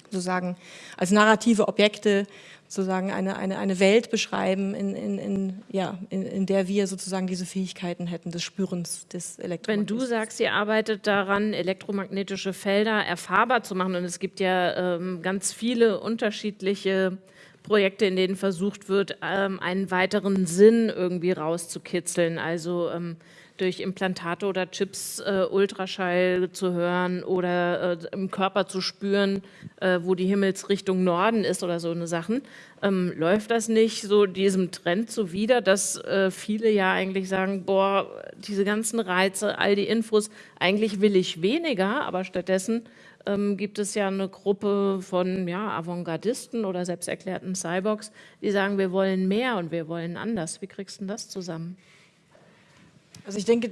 sozusagen als narrative Objekte sozusagen eine, eine, eine Welt beschreiben, in, in, in, ja, in, in der wir sozusagen diese Fähigkeiten hätten, des Spürens des Elektromagnetismus. Wenn du sagst, ihr arbeitet daran, elektromagnetische Felder erfahrbar zu machen und es gibt ja ähm, ganz viele unterschiedliche Projekte, in denen versucht wird, ähm, einen weiteren Sinn irgendwie rauszukitzeln, also ähm, durch Implantate oder Chips äh, Ultraschall zu hören oder äh, im Körper zu spüren, äh, wo die Himmelsrichtung Norden ist oder so eine Sachen. Ähm, läuft das nicht so diesem Trend zuwider, dass äh, viele ja eigentlich sagen, boah, diese ganzen Reize, all die Infos, eigentlich will ich weniger, aber stattdessen ähm, gibt es ja eine Gruppe von ja, Avantgardisten oder selbsterklärten Cyborgs, die sagen, wir wollen mehr und wir wollen anders. Wie kriegst du das zusammen? Also ich denke,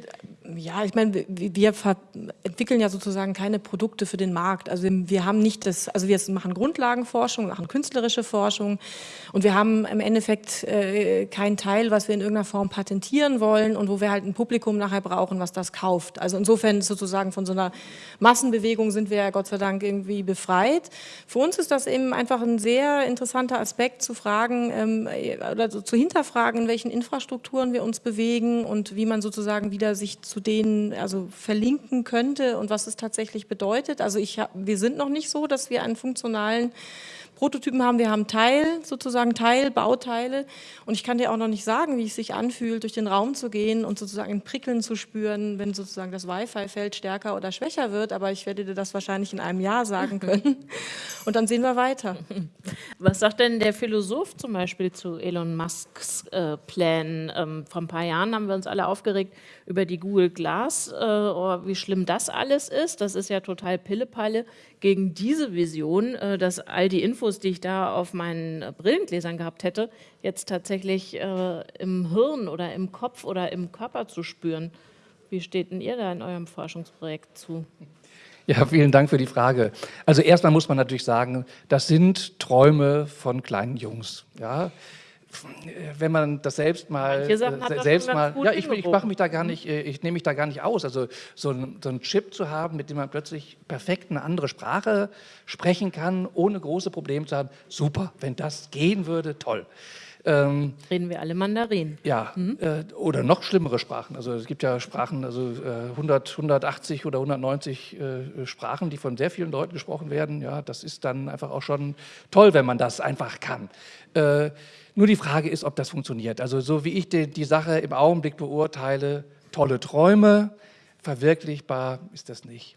ja, ich meine, wir entwickeln ja sozusagen keine Produkte für den Markt. Also wir haben nicht das, also wir machen Grundlagenforschung, machen künstlerische Forschung und wir haben im Endeffekt äh, keinen Teil, was wir in irgendeiner Form patentieren wollen und wo wir halt ein Publikum nachher brauchen, was das kauft. Also insofern sozusagen von so einer Massenbewegung sind wir ja Gott sei Dank irgendwie befreit. Für uns ist das eben einfach ein sehr interessanter Aspekt zu fragen ähm, oder zu hinterfragen, in welchen Infrastrukturen wir uns bewegen und wie man sozusagen sozusagen wieder sich zu denen also verlinken könnte und was es tatsächlich bedeutet. Also ich, wir sind noch nicht so, dass wir einen funktionalen Prototypen haben. Wir haben Teil, sozusagen Teilbauteile. Und ich kann dir auch noch nicht sagen, wie es sich anfühlt, durch den Raum zu gehen und sozusagen ein Prickeln zu spüren, wenn sozusagen das Wi-Fi-Feld stärker oder schwächer wird. Aber ich werde dir das wahrscheinlich in einem Jahr sagen können. Und dann sehen wir weiter. Was sagt denn der Philosoph zum Beispiel zu Elon Musks äh, Plänen? Ähm, vor ein paar Jahren haben wir uns alle aufgeregt über die Google Glass, äh, oh, wie schlimm das alles ist. Das ist ja total Pillepalle gegen diese Vision, äh, dass all die Infos, die ich da auf meinen Brillengläsern gehabt hätte, jetzt tatsächlich äh, im Hirn oder im Kopf oder im Körper zu spüren. Wie steht denn ihr da in eurem Forschungsprojekt zu? Ja, vielen Dank für die Frage. Also erstmal muss man natürlich sagen, das sind Träume von kleinen Jungs. Ja, wenn man das selbst mal, äh, selbst mal, ja, ich, ich mache mich da gar nicht, äh, ich nehme mich da gar nicht aus. Also so ein, so ein Chip zu haben, mit dem man plötzlich perfekt eine andere Sprache sprechen kann, ohne große Probleme zu haben, super. Wenn das gehen würde, toll. Ähm, Reden wir alle Mandarin. Ja, mhm. äh, oder noch schlimmere Sprachen. Also es gibt ja Sprachen, also äh, 100, 180 oder 190 äh, Sprachen, die von sehr vielen Leuten gesprochen werden. Ja, das ist dann einfach auch schon toll, wenn man das einfach kann. Äh, nur die Frage ist, ob das funktioniert. Also so wie ich die, die Sache im Augenblick beurteile, tolle Träume, verwirklichbar ist das nicht.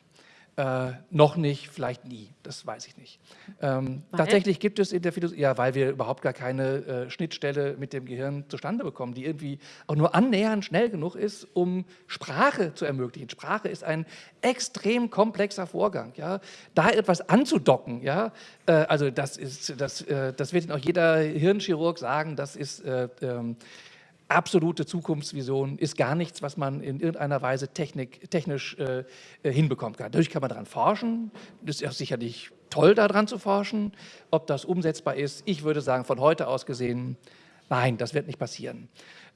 Äh, noch nicht, vielleicht nie, das weiß ich nicht. Ähm, tatsächlich gibt es in der Philosophie, ja, weil wir überhaupt gar keine äh, Schnittstelle mit dem Gehirn zustande bekommen, die irgendwie auch nur annähernd schnell genug ist, um Sprache zu ermöglichen. Sprache ist ein extrem komplexer Vorgang. Ja? Da etwas anzudocken, ja? Äh, also das, ist, das, äh, das wird Ihnen auch jeder Hirnchirurg sagen, das ist äh, ähm, absolute Zukunftsvision ist gar nichts, was man in irgendeiner Weise technik, technisch äh, äh hinbekommen kann. Dadurch kann man daran forschen. Das ist sicherlich toll, daran zu forschen. Ob das umsetzbar ist, ich würde sagen, von heute aus gesehen, nein, das wird nicht passieren.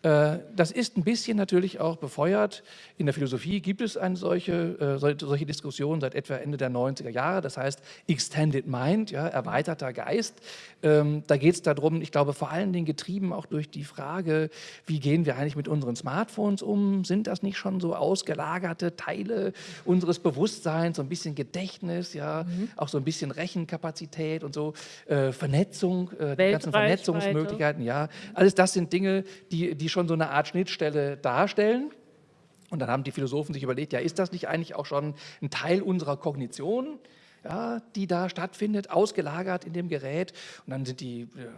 Äh, das ist ein bisschen natürlich auch befeuert. In der Philosophie gibt es eine solche, äh, solche Diskussion seit etwa Ende der 90er Jahre, das heißt Extended Mind, ja, erweiterter Geist. Ähm, da geht es darum, ich glaube vor allen Dingen getrieben auch durch die Frage, wie gehen wir eigentlich mit unseren Smartphones um? Sind das nicht schon so ausgelagerte Teile unseres Bewusstseins, so ein bisschen Gedächtnis, ja, mhm. auch so ein bisschen Rechenkapazität und so, äh, Vernetzung, die ganzen Vernetzungsmöglichkeiten, ja. Alles das sind Dinge, die, die schon so eine Art Schnittstelle darstellen. Und dann haben die Philosophen sich überlegt, ja, ist das nicht eigentlich auch schon ein Teil unserer Kognition? Ja, die da stattfindet, ausgelagert in dem Gerät. Und dann sind die, äh,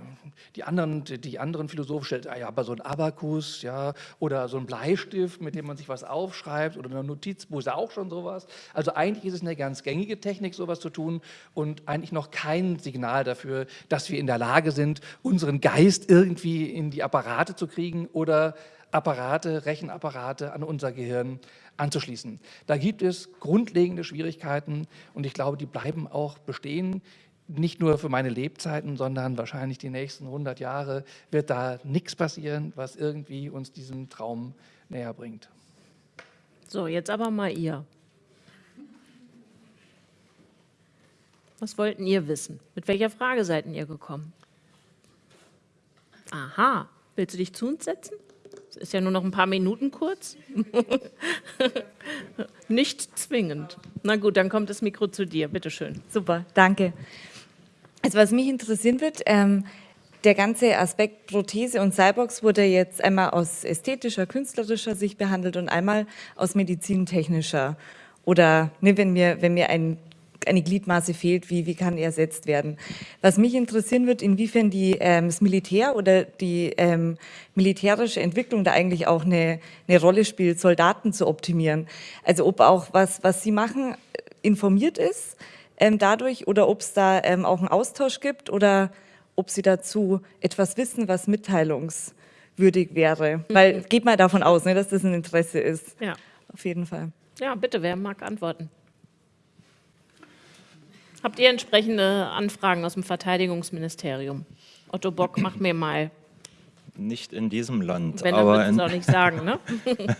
die, anderen, die anderen Philosophen stellen, ah ja, aber so ein Abakus, ja, oder so ein Bleistift, mit dem man sich was aufschreibt, oder ein Notizbuch ist auch schon sowas. Also eigentlich ist es eine ganz gängige Technik, sowas zu tun und eigentlich noch kein Signal dafür, dass wir in der Lage sind, unseren Geist irgendwie in die Apparate zu kriegen oder Apparate, Rechenapparate an unser Gehirn anzuschließen. Da gibt es grundlegende Schwierigkeiten und ich glaube, die bleiben auch bestehen. Nicht nur für meine Lebzeiten, sondern wahrscheinlich die nächsten 100 Jahre wird da nichts passieren, was irgendwie uns diesem Traum näher bringt. So, jetzt aber mal ihr. Was wollten ihr wissen? Mit welcher Frage seid ihr gekommen? Aha, willst du dich zu uns setzen? Ist ja nur noch ein paar Minuten kurz. Nicht zwingend. Na gut, dann kommt das Mikro zu dir. Bitte schön. Super, danke. Also was mich interessieren wird, ähm, der ganze Aspekt Prothese und Cyborgs wurde jetzt einmal aus ästhetischer, künstlerischer Sicht behandelt und einmal aus medizintechnischer. Oder ne, wenn, mir, wenn mir ein eine Gliedmaße fehlt, wie, wie kann ersetzt werden. Was mich interessieren wird, inwiefern die, ähm, das Militär oder die ähm, militärische Entwicklung da eigentlich auch eine, eine Rolle spielt, Soldaten zu optimieren. Also ob auch was, was sie machen, informiert ist ähm, dadurch oder ob es da ähm, auch einen Austausch gibt oder ob sie dazu etwas wissen, was mitteilungswürdig wäre. Mhm. Weil geht mal davon aus, ne, dass das ein Interesse ist. Ja. Auf jeden Fall. Ja, bitte, wer mag antworten? Habt ihr entsprechende Anfragen aus dem Verteidigungsministerium? Otto Bock, mach mir mal. Nicht in diesem Land. Wenn, dann aber in, auch nicht sagen, ne?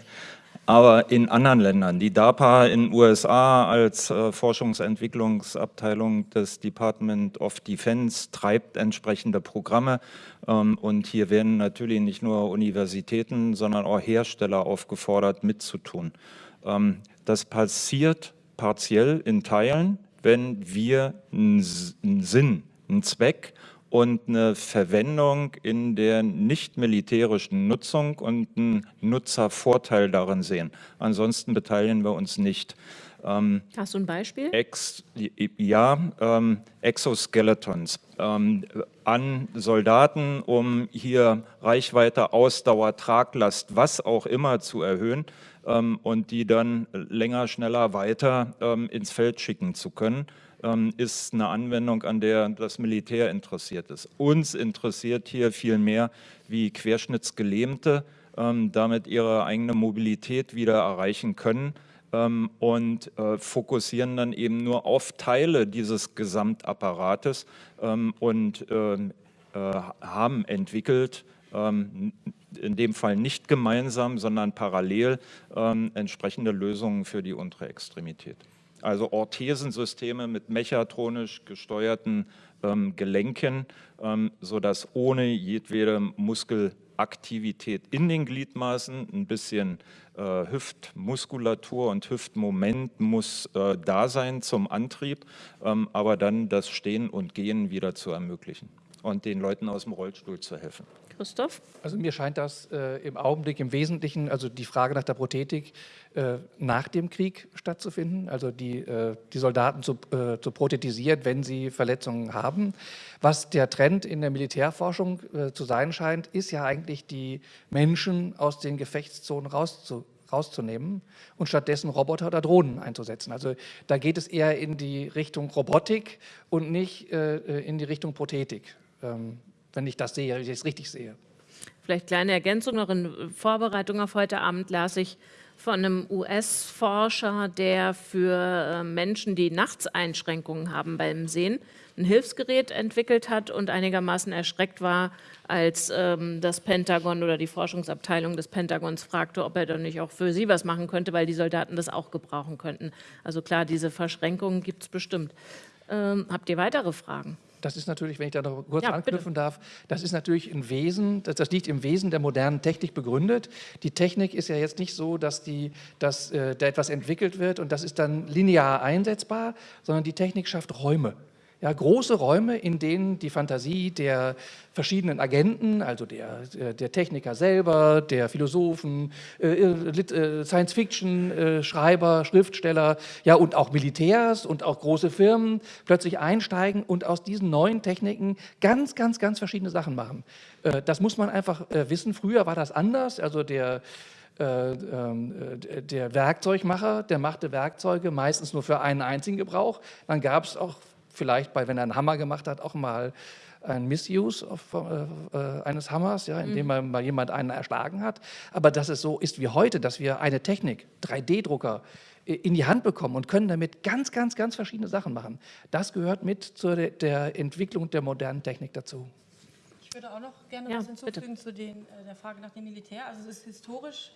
aber in anderen Ländern. Die DARPA in den USA als äh, Forschungsentwicklungsabteilung des Department of Defense treibt entsprechende Programme. Ähm, und hier werden natürlich nicht nur Universitäten, sondern auch Hersteller aufgefordert, mitzutun. Ähm, das passiert partiell in Teilen wenn wir einen Sinn, einen Zweck und eine Verwendung in der nicht militärischen Nutzung und einen Nutzervorteil darin sehen. Ansonsten beteiligen wir uns nicht. Ähm, Hast du ein Beispiel? Ex, ja, ähm, Exoskeletons ähm, an Soldaten, um hier Reichweite, Ausdauer, Traglast, was auch immer zu erhöhen und die dann länger, schneller weiter ähm, ins Feld schicken zu können, ähm, ist eine Anwendung, an der das Militär interessiert ist. Uns interessiert hier viel mehr, wie Querschnittsgelähmte ähm, damit ihre eigene Mobilität wieder erreichen können ähm, und äh, fokussieren dann eben nur auf Teile dieses Gesamtapparates ähm, und äh, haben entwickelt, in dem Fall nicht gemeinsam, sondern parallel ähm, entsprechende Lösungen für die untere Extremität. Also Orthesensysteme mit mechatronisch gesteuerten ähm, Gelenken, ähm, sodass ohne jedwede Muskelaktivität in den Gliedmaßen ein bisschen äh, Hüftmuskulatur und Hüftmoment muss äh, da sein zum Antrieb, ähm, aber dann das Stehen und Gehen wieder zu ermöglichen und den Leuten aus dem Rollstuhl zu helfen. Christoph? Also mir scheint das äh, im Augenblick im Wesentlichen, also die Frage nach der Prothetik äh, nach dem Krieg stattzufinden, also die, äh, die Soldaten zu, äh, zu prothetisieren, wenn sie Verletzungen haben. Was der Trend in der Militärforschung äh, zu sein scheint, ist ja eigentlich die Menschen aus den Gefechtszonen rauszu, rauszunehmen und stattdessen Roboter oder Drohnen einzusetzen. Also da geht es eher in die Richtung Robotik und nicht äh, in die Richtung Prothetik. Ähm, wenn ich das sehe, wenn ich es richtig sehe. Vielleicht kleine Ergänzung noch in Vorbereitung auf heute Abend las ich von einem US-Forscher, der für äh, Menschen, die Nachtseinschränkungen haben beim Sehen, ein Hilfsgerät entwickelt hat und einigermaßen erschreckt war, als ähm, das Pentagon oder die Forschungsabteilung des Pentagons fragte, ob er dann nicht auch für sie was machen könnte, weil die Soldaten das auch gebrauchen könnten. Also klar, diese Verschränkungen gibt es bestimmt. Ähm, habt ihr weitere Fragen? Das ist natürlich, wenn ich da noch kurz ja, anknüpfen bitte. darf, das ist natürlich ein Wesen, das, das, liegt im Wesen der modernen Technik begründet. Die Technik ist ja jetzt nicht so, dass, die, dass äh, da etwas entwickelt wird und das ist dann linear einsetzbar, sondern die Technik schafft Räume. Ja, große Räume, in denen die Fantasie der verschiedenen Agenten, also der, der Techniker selber, der Philosophen, äh, äh Science-Fiction-Schreiber, äh, Schriftsteller ja, und auch Militärs und auch große Firmen plötzlich einsteigen und aus diesen neuen Techniken ganz, ganz, ganz verschiedene Sachen machen. Äh, das muss man einfach äh, wissen. Früher war das anders. Also der äh, ähm, der Werkzeugmacher, der machte Werkzeuge meistens nur für einen einzigen Gebrauch. Dann gab es auch vielleicht bei, wenn er einen Hammer gemacht hat, auch mal ein Misuse of, äh, äh, eines Hammers, ja, indem mhm. mal jemand einen erschlagen hat. Aber dass es so ist wie heute, dass wir eine Technik, 3D-Drucker, in die Hand bekommen und können damit ganz, ganz, ganz verschiedene Sachen machen. Das gehört mit zur der Entwicklung der modernen Technik dazu. Ich würde auch noch gerne ja, was hinzufügen bitte. zu den, äh, der Frage nach dem Militär. Also es ist historisch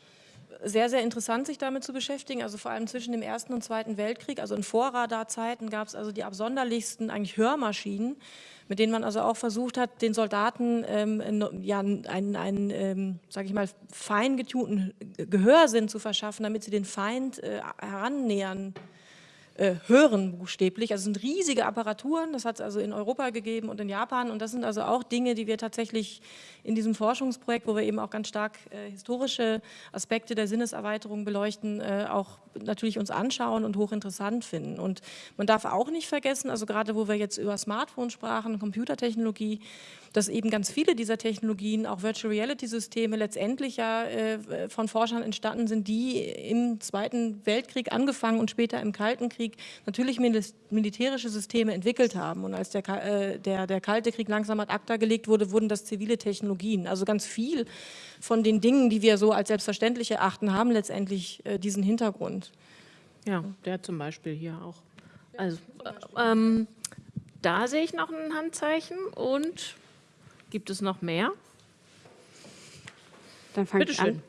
sehr, sehr interessant, sich damit zu beschäftigen. Also vor allem zwischen dem Ersten und Zweiten Weltkrieg, also in Vorradarzeiten gab es also die absonderlichsten eigentlich Hörmaschinen, mit denen man also auch versucht hat, den Soldaten ähm, ja, einen, einen ähm, sage ich mal, fein getunten Gehörsinn zu verschaffen, damit sie den Feind äh, herannähern äh, hören buchstäblich. Also sind riesige Apparaturen, das hat es also in Europa gegeben und in Japan und das sind also auch Dinge, die wir tatsächlich in diesem Forschungsprojekt, wo wir eben auch ganz stark äh, historische Aspekte der Sinneserweiterung beleuchten, äh, auch natürlich uns anschauen und hochinteressant finden. Und man darf auch nicht vergessen, also gerade wo wir jetzt über Smartphones sprachen, Computertechnologie, dass eben ganz viele dieser Technologien, auch Virtual Reality Systeme, letztendlich ja äh, von Forschern entstanden sind, die im Zweiten Weltkrieg angefangen und später im Kalten Krieg natürlich militärische Systeme entwickelt haben. Und als der, äh, der, der Kalte Krieg langsam ad acta gelegt wurde, wurden das zivile Technologien. Also ganz viel von den Dingen, die wir so als selbstverständlich erachten, haben letztendlich äh, diesen Hintergrund. Ja, der zum Beispiel hier auch. Also, äh, ähm, da sehe ich noch ein Handzeichen und Gibt es noch mehr? Dann fange ich an.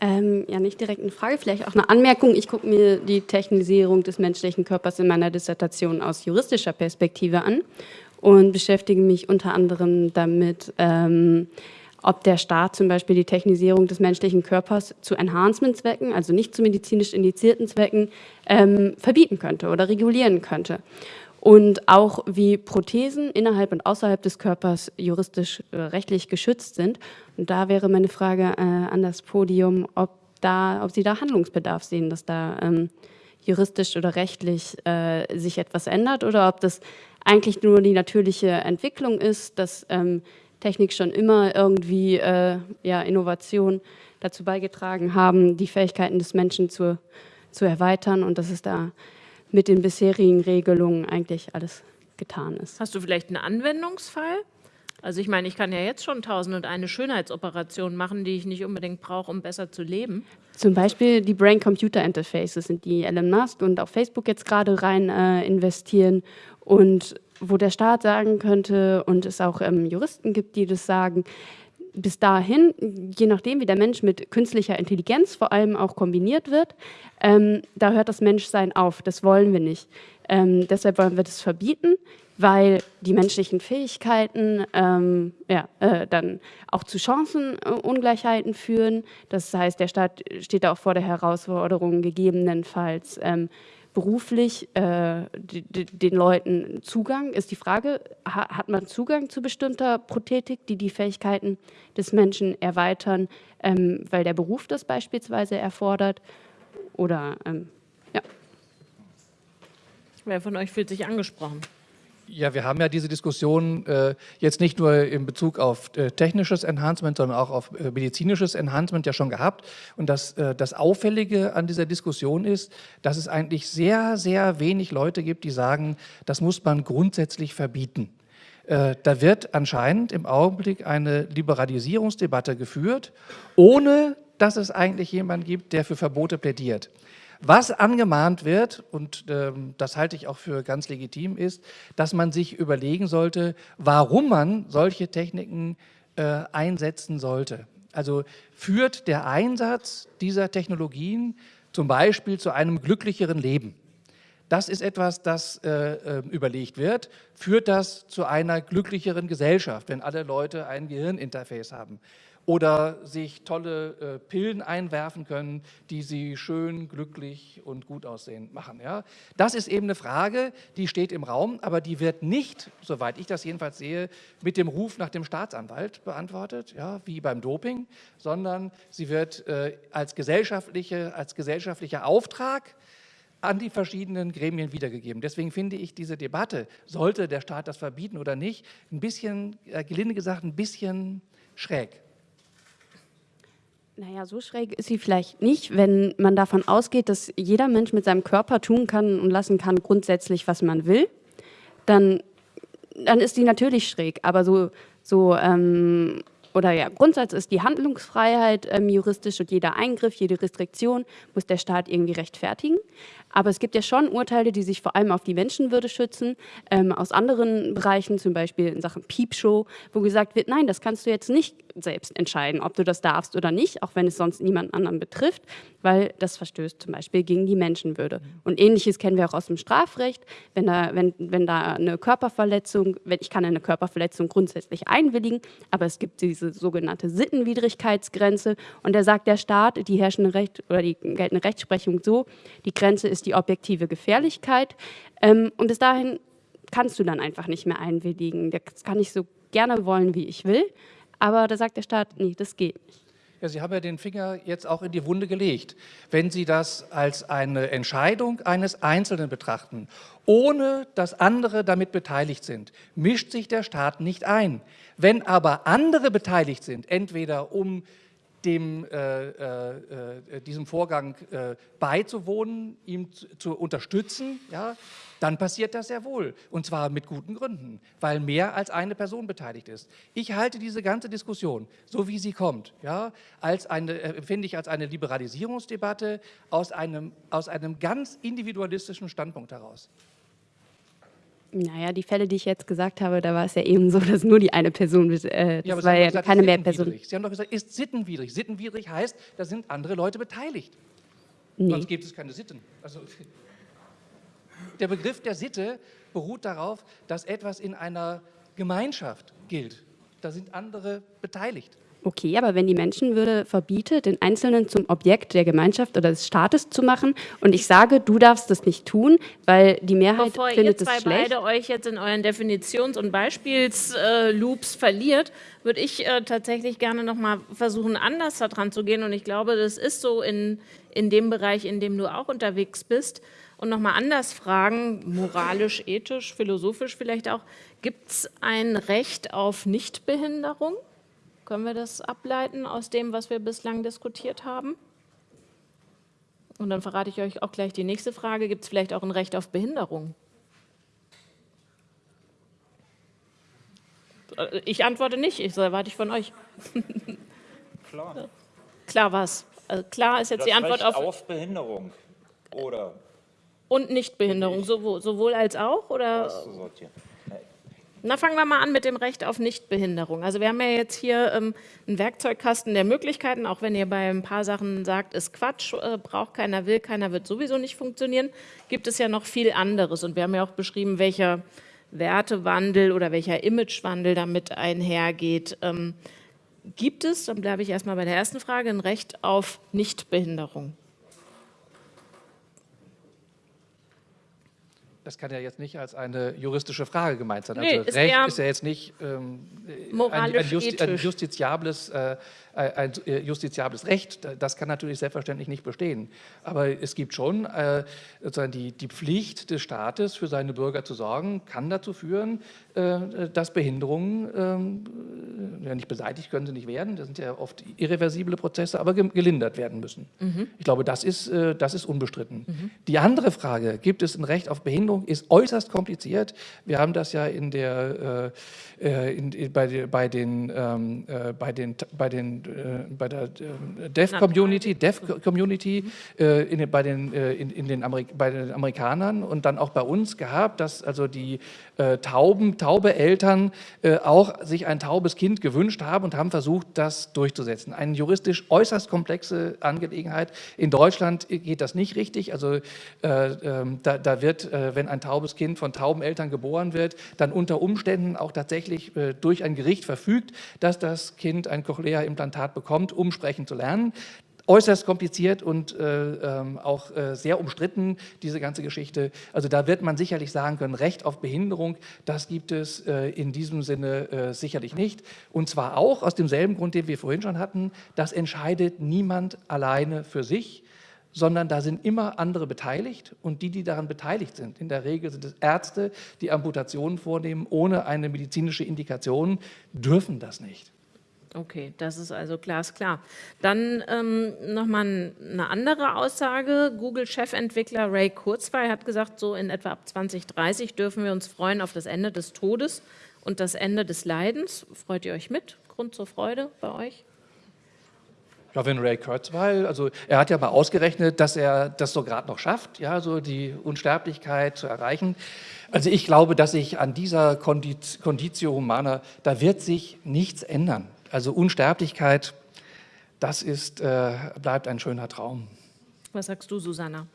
Ähm, ja, nicht direkt eine Frage, vielleicht auch eine Anmerkung. Ich gucke mir die Technisierung des menschlichen Körpers in meiner Dissertation aus juristischer Perspektive an und beschäftige mich unter anderem damit, ähm, ob der Staat zum Beispiel die Technisierung des menschlichen Körpers zu Enhancement-Zwecken, also nicht zu medizinisch indizierten Zwecken, ähm, verbieten könnte oder regulieren könnte und auch wie Prothesen innerhalb und außerhalb des Körpers juristisch äh, rechtlich geschützt sind. Und da wäre meine Frage äh, an das Podium, ob, da, ob Sie da Handlungsbedarf sehen, dass da ähm, juristisch oder rechtlich äh, sich etwas ändert oder ob das eigentlich nur die natürliche Entwicklung ist, dass ähm, Technik schon immer irgendwie äh, ja, Innovation dazu beigetragen haben, die Fähigkeiten des Menschen zu, zu erweitern und dass es da mit den bisherigen Regelungen eigentlich alles getan ist. Hast du vielleicht einen Anwendungsfall? Also ich meine, ich kann ja jetzt schon tausend und eine Schönheitsoperationen machen, die ich nicht unbedingt brauche, um besser zu leben. Zum Beispiel die Brain-Computer-Interfaces sind die Elon Musk und auf Facebook jetzt gerade rein äh, investieren und wo der Staat sagen könnte und es auch ähm, Juristen gibt, die das sagen, bis dahin, je nachdem, wie der Mensch mit künstlicher Intelligenz vor allem auch kombiniert wird, ähm, da hört das Menschsein auf. Das wollen wir nicht. Ähm, deshalb wollen wir das verbieten, weil die menschlichen Fähigkeiten ähm, ja, äh, dann auch zu Chancenungleichheiten führen. Das heißt, der Staat steht auch vor der Herausforderung, gegebenenfalls ähm, beruflich äh, den Leuten Zugang? Ist die Frage, ha, hat man Zugang zu bestimmter Prothetik, die die Fähigkeiten des Menschen erweitern, ähm, weil der Beruf das beispielsweise erfordert? Oder, ähm, ja. Wer von euch fühlt sich angesprochen? Ja, wir haben ja diese Diskussion äh, jetzt nicht nur in Bezug auf äh, technisches Enhancement, sondern auch auf äh, medizinisches Enhancement ja schon gehabt. Und das, äh, das Auffällige an dieser Diskussion ist, dass es eigentlich sehr, sehr wenig Leute gibt, die sagen, das muss man grundsätzlich verbieten. Äh, da wird anscheinend im Augenblick eine Liberalisierungsdebatte geführt, ohne dass es eigentlich jemanden gibt, der für Verbote plädiert. Was angemahnt wird, und ähm, das halte ich auch für ganz legitim, ist, dass man sich überlegen sollte, warum man solche Techniken äh, einsetzen sollte. Also führt der Einsatz dieser Technologien zum Beispiel zu einem glücklicheren Leben? Das ist etwas, das äh, äh überlegt wird. Führt das zu einer glücklicheren Gesellschaft, wenn alle Leute ein Gehirninterface haben? Oder sich tolle äh, Pillen einwerfen können, die sie schön, glücklich und gut aussehen machen. Ja? Das ist eben eine Frage, die steht im Raum, aber die wird nicht, soweit ich das jedenfalls sehe, mit dem Ruf nach dem Staatsanwalt beantwortet, ja, wie beim Doping, sondern sie wird äh, als, gesellschaftliche, als gesellschaftlicher Auftrag an die verschiedenen Gremien wiedergegeben. Deswegen finde ich diese Debatte, sollte der Staat das verbieten oder nicht, ein bisschen, äh, gelinde gesagt, ein bisschen schräg. Naja, so schräg ist sie vielleicht nicht, wenn man davon ausgeht, dass jeder Mensch mit seinem Körper tun kann und lassen kann grundsätzlich, was man will, dann, dann ist sie natürlich schräg. Aber so, so ähm, oder ja, Grundsatz ist die Handlungsfreiheit ähm, juristisch und jeder Eingriff, jede Restriktion muss der Staat irgendwie rechtfertigen. Aber es gibt ja schon Urteile, die sich vor allem auf die Menschenwürde schützen, ähm, aus anderen Bereichen, zum Beispiel in Sachen Piepshow, wo gesagt wird, nein, das kannst du jetzt nicht selbst entscheiden, ob du das darfst oder nicht, auch wenn es sonst niemand anderen betrifft, weil das verstößt zum Beispiel gegen die Menschenwürde. Und ähnliches kennen wir auch aus dem Strafrecht, wenn da, wenn, wenn da eine Körperverletzung, wenn, ich kann eine Körperverletzung grundsätzlich einwilligen, aber es gibt diese sogenannte Sittenwidrigkeitsgrenze und da sagt der Staat, die herrschende Recht oder die geltende Rechtsprechung so, die Grenze ist die objektive Gefährlichkeit ähm, und bis dahin kannst du dann einfach nicht mehr einwilligen. Das kann ich so gerne wollen, wie ich will. Aber da sagt der Staat, nee, das geht nicht. Ja, Sie haben ja den Finger jetzt auch in die Wunde gelegt. Wenn Sie das als eine Entscheidung eines Einzelnen betrachten, ohne dass andere damit beteiligt sind, mischt sich der Staat nicht ein. Wenn aber andere beteiligt sind, entweder um dem, äh, äh, äh, diesem Vorgang äh, beizuwohnen, ihm zu, zu, unterstützen, ja, dann passiert das sehr wohl. Und zwar mit guten Gründen, weil mehr als eine Person beteiligt ist. Ich halte diese ganze Diskussion, so wie sie kommt, ja, als eine, äh, empfinde ich als eine Liberalisierungsdebatte aus einem, aus einem ganz individualistischen Standpunkt heraus. Naja, die Fälle, die ich jetzt gesagt habe, da war es ja eben so, dass nur die eine Person, äh, das ja, war ja gesagt, keine mehr Person. Sie haben doch gesagt, ist sittenwidrig. Sittenwidrig heißt, da sind andere Leute beteiligt. Nee. Sonst gibt es keine Sitten. Also, der Begriff der Sitte beruht darauf, dass etwas in einer Gemeinschaft gilt. Da sind andere beteiligt. Okay, aber wenn die Menschenwürde verbietet, den Einzelnen zum Objekt der Gemeinschaft oder des Staates zu machen und ich sage, du darfst das nicht tun, weil die Mehrheit Bevor findet es schlecht. Bevor ihr beide euch jetzt in euren Definitions- und Beispielsloops verliert, würde ich äh, tatsächlich gerne noch mal versuchen, anders daran zu gehen und ich glaube, das ist so in, in dem Bereich, in dem du auch unterwegs bist und noch mal anders fragen, moralisch, ethisch, philosophisch vielleicht auch, gibt es ein Recht auf Nichtbehinderung? Können wir das ableiten aus dem, was wir bislang diskutiert haben? Und dann verrate ich euch auch gleich die nächste Frage. Gibt es vielleicht auch ein Recht auf Behinderung? Ich antworte nicht, ich erwarte ich von euch. Klar. Klar was? Also klar ist jetzt das die Antwort Recht auf, auf Behinderung oder und Nichtbehinderung, sowohl, sowohl als auch oder? Na, fangen wir mal an mit dem Recht auf Nichtbehinderung. Also wir haben ja jetzt hier ähm, einen Werkzeugkasten der Möglichkeiten, auch wenn ihr bei ein paar Sachen sagt, ist Quatsch, äh, braucht keiner, will keiner, wird sowieso nicht funktionieren, gibt es ja noch viel anderes. Und wir haben ja auch beschrieben, welcher Wertewandel oder welcher Imagewandel damit einhergeht. Ähm, gibt es, dann bleibe ich erstmal bei der ersten Frage, ein Recht auf Nichtbehinderung? Das kann ja jetzt nicht als eine juristische Frage gemeint sein. Nee, also ist Recht ist ja jetzt nicht ähm, ein, ein, Justi ein justiziables, äh, ein äh, justiziables Recht. Das kann natürlich selbstverständlich nicht bestehen. Aber es gibt schon äh, sozusagen die, die Pflicht des Staates, für seine Bürger zu sorgen, kann dazu führen, äh, dass Behinderungen, ähm, ja nicht beseitigt können sie nicht werden, das sind ja oft irreversible Prozesse, aber ge gelindert werden müssen. Ich glaube, das ist, äh, das ist unbestritten. Die andere Frage, gibt es ein Recht auf Behinderung, ist äußerst kompliziert. Wir haben das ja in der, äh, äh in, in, bei, bei den, ähm, äh, bei den, bei den, äh, bei der äh, Deaf Community, Deaf Community, äh, in, bei den, äh, in, in den Amerik bei den Amerikanern und dann auch bei uns gehabt, dass also die äh, tauben, taube Eltern äh, auch sich ein taubes Kind gewünscht haben und haben versucht, das durchzusetzen. Eine juristisch äußerst komplexe Angelegenheit. In Deutschland geht das nicht richtig. Also äh, ähm, da, da wird, äh, wenn ein taubes Kind von tauben Eltern geboren wird, dann unter Umständen auch tatsächlich äh, durch ein Gericht verfügt, dass das Kind ein Cochlea-Implantat bekommt, um sprechen zu lernen äußerst kompliziert und äh, ähm, auch äh, sehr umstritten, diese ganze Geschichte. Also da wird man sicherlich sagen können, Recht auf Behinderung, das gibt es äh, in diesem Sinne äh, sicherlich nicht. Und zwar auch aus demselben Grund, den wir vorhin schon hatten, das entscheidet niemand alleine für sich, sondern da sind immer andere beteiligt und die, die daran beteiligt sind, in der Regel sind es Ärzte, die Amputationen vornehmen ohne eine medizinische Indikation, dürfen das nicht. Okay, das ist also glasklar. Dann ähm, nochmal eine andere Aussage. Google-Chefentwickler Ray Kurzweil hat gesagt, so in etwa ab 2030 dürfen wir uns freuen auf das Ende des Todes und das Ende des Leidens. Freut ihr euch mit? Grund zur Freude bei euch? Ja, wenn Ray Kurzweil, also er hat ja mal ausgerechnet, dass er das so gerade noch schafft, ja, so die Unsterblichkeit zu erreichen. Also ich glaube, dass sich an dieser Condit- Conditio Humana, da wird sich nichts ändern. Also Unsterblichkeit, das ist, äh, bleibt ein schöner Traum. Was sagst du, Susanna?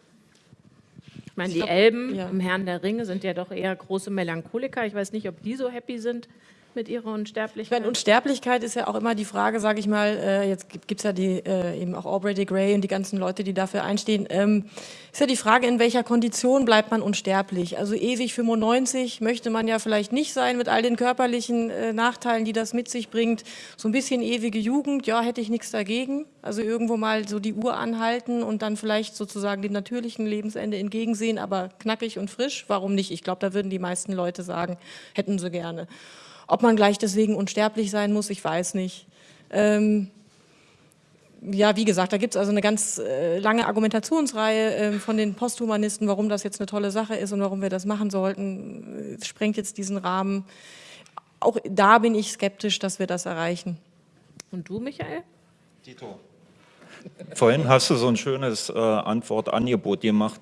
Ich meine, Ich die glaub, Elben ja. im Herrn der Ringe sind ja doch eher große Melancholiker. Ich weiß nicht, ob die so happy sind mit ihrer Ich Unsterblichkeit. meine, Unsterblichkeit ist ja auch immer die Frage, sage ich mal, äh, jetzt gibt es ja die, äh, eben auch Aubrey de Grey und die ganzen Leute, die dafür einstehen, ähm, ist ja die Frage, in welcher Kondition bleibt man unsterblich? Also ewig 95 möchte man ja vielleicht nicht sein mit all den körperlichen äh, Nachteilen, die das mit sich bringt. So ein bisschen ewige Jugend, ja, hätte ich nichts dagegen. Also irgendwo mal so die Uhr anhalten und dann vielleicht sozusagen dem natürlichen Lebensende entgegensehen, aber knackig und frisch, warum nicht? Ich glaube, da würden die meisten Leute sagen, hätten sie gerne. Ob man gleich deswegen unsterblich sein muss, ich weiß nicht. Ähm, ja, wie gesagt, da gibt es also eine ganz äh, lange Argumentationsreihe äh, von den Posthumanisten, warum das jetzt eine tolle Sache ist und warum wir das machen sollten. Es sprengt jetzt diesen Rahmen. Auch da bin ich skeptisch, dass wir das erreichen. Und du, Michael? Tito. Vorhin hast du so ein schönes äh, Antwortangebot gemacht.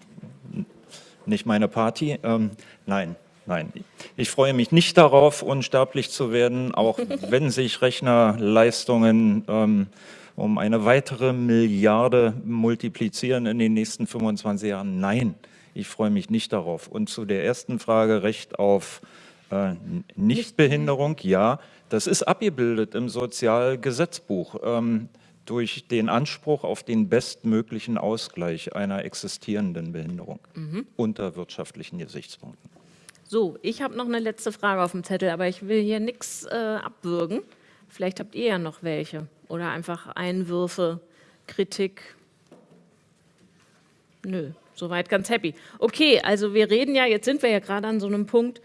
Nicht meine Party. Ähm, nein, nein. Ich freue mich nicht darauf, unsterblich zu werden, auch wenn sich Rechnerleistungen ähm, um eine weitere Milliarde multiplizieren in den nächsten 25 Jahren. Nein, ich freue mich nicht darauf. Und zu der ersten Frage, Recht auf äh, Nichtbehinderung, ja, das ist abgebildet im Sozialgesetzbuch ähm, durch den Anspruch auf den bestmöglichen Ausgleich einer existierenden Behinderung unter wirtschaftlichen Gesichtspunkten. So, ich habe noch eine letzte Frage auf dem Zettel, aber ich will hier nichts äh, abwürgen. Vielleicht habt ihr ja noch welche oder einfach Einwürfe, Kritik. Nö, soweit ganz happy. Okay, also wir reden ja, jetzt sind wir ja gerade an so einem Punkt,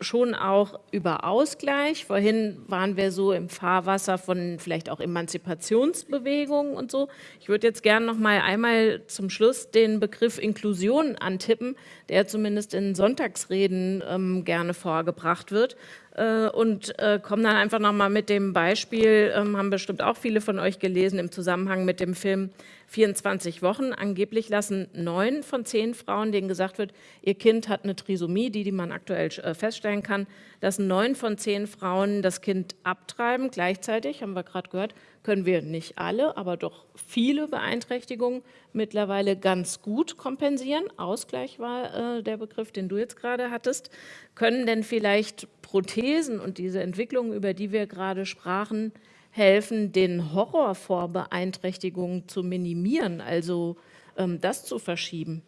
schon auch über Ausgleich. Vorhin waren wir so im Fahrwasser von vielleicht auch Emanzipationsbewegungen und so. Ich würde jetzt gerne noch mal einmal zum Schluss den Begriff Inklusion antippen, der zumindest in Sonntagsreden ähm, gerne vorgebracht wird. Äh, und äh, komme dann einfach noch mal mit dem Beispiel, ähm, haben bestimmt auch viele von euch gelesen, im Zusammenhang mit dem Film 24 Wochen. Angeblich lassen neun von zehn Frauen, denen gesagt wird, ihr Kind hat eine Trisomie, die, die man aktuell äh, feststellen kann, lassen neun von zehn Frauen das Kind abtreiben. Gleichzeitig, haben wir gerade gehört, können wir nicht alle, aber doch viele Beeinträchtigungen mittlerweile ganz gut kompensieren. Ausgleich war äh, der Begriff, den du jetzt gerade hattest. Können denn vielleicht Prothesen und diese Entwicklungen, über die wir gerade sprachen, helfen, den Horror vor Beeinträchtigungen zu minimieren, also ähm, das zu verschieben?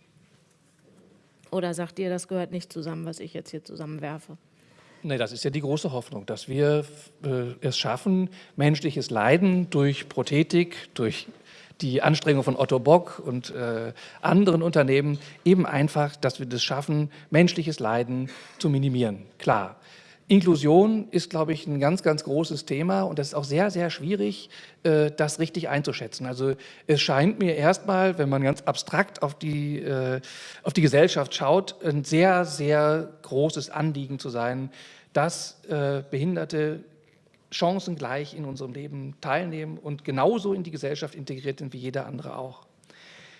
Oder sagt ihr, das gehört nicht zusammen, was ich jetzt hier zusammenwerfe? Nee, das ist ja die große Hoffnung, dass wir äh, es schaffen, menschliches Leiden durch Prothetik, durch die Anstrengung von Otto Bock und äh, anderen Unternehmen eben einfach, dass wir das schaffen, menschliches Leiden zu minimieren. Klar, Inklusion ist, glaube ich, ein ganz, ganz großes Thema und es ist auch sehr, sehr schwierig, äh, das richtig einzuschätzen. Also es scheint mir erstmal, wenn man ganz abstrakt auf die, äh, auf die Gesellschaft schaut, ein sehr, sehr großes Anliegen zu sein, dass äh, Behinderte chancengleich in unserem Leben teilnehmen und genauso in die Gesellschaft integriert sind wie jeder andere auch.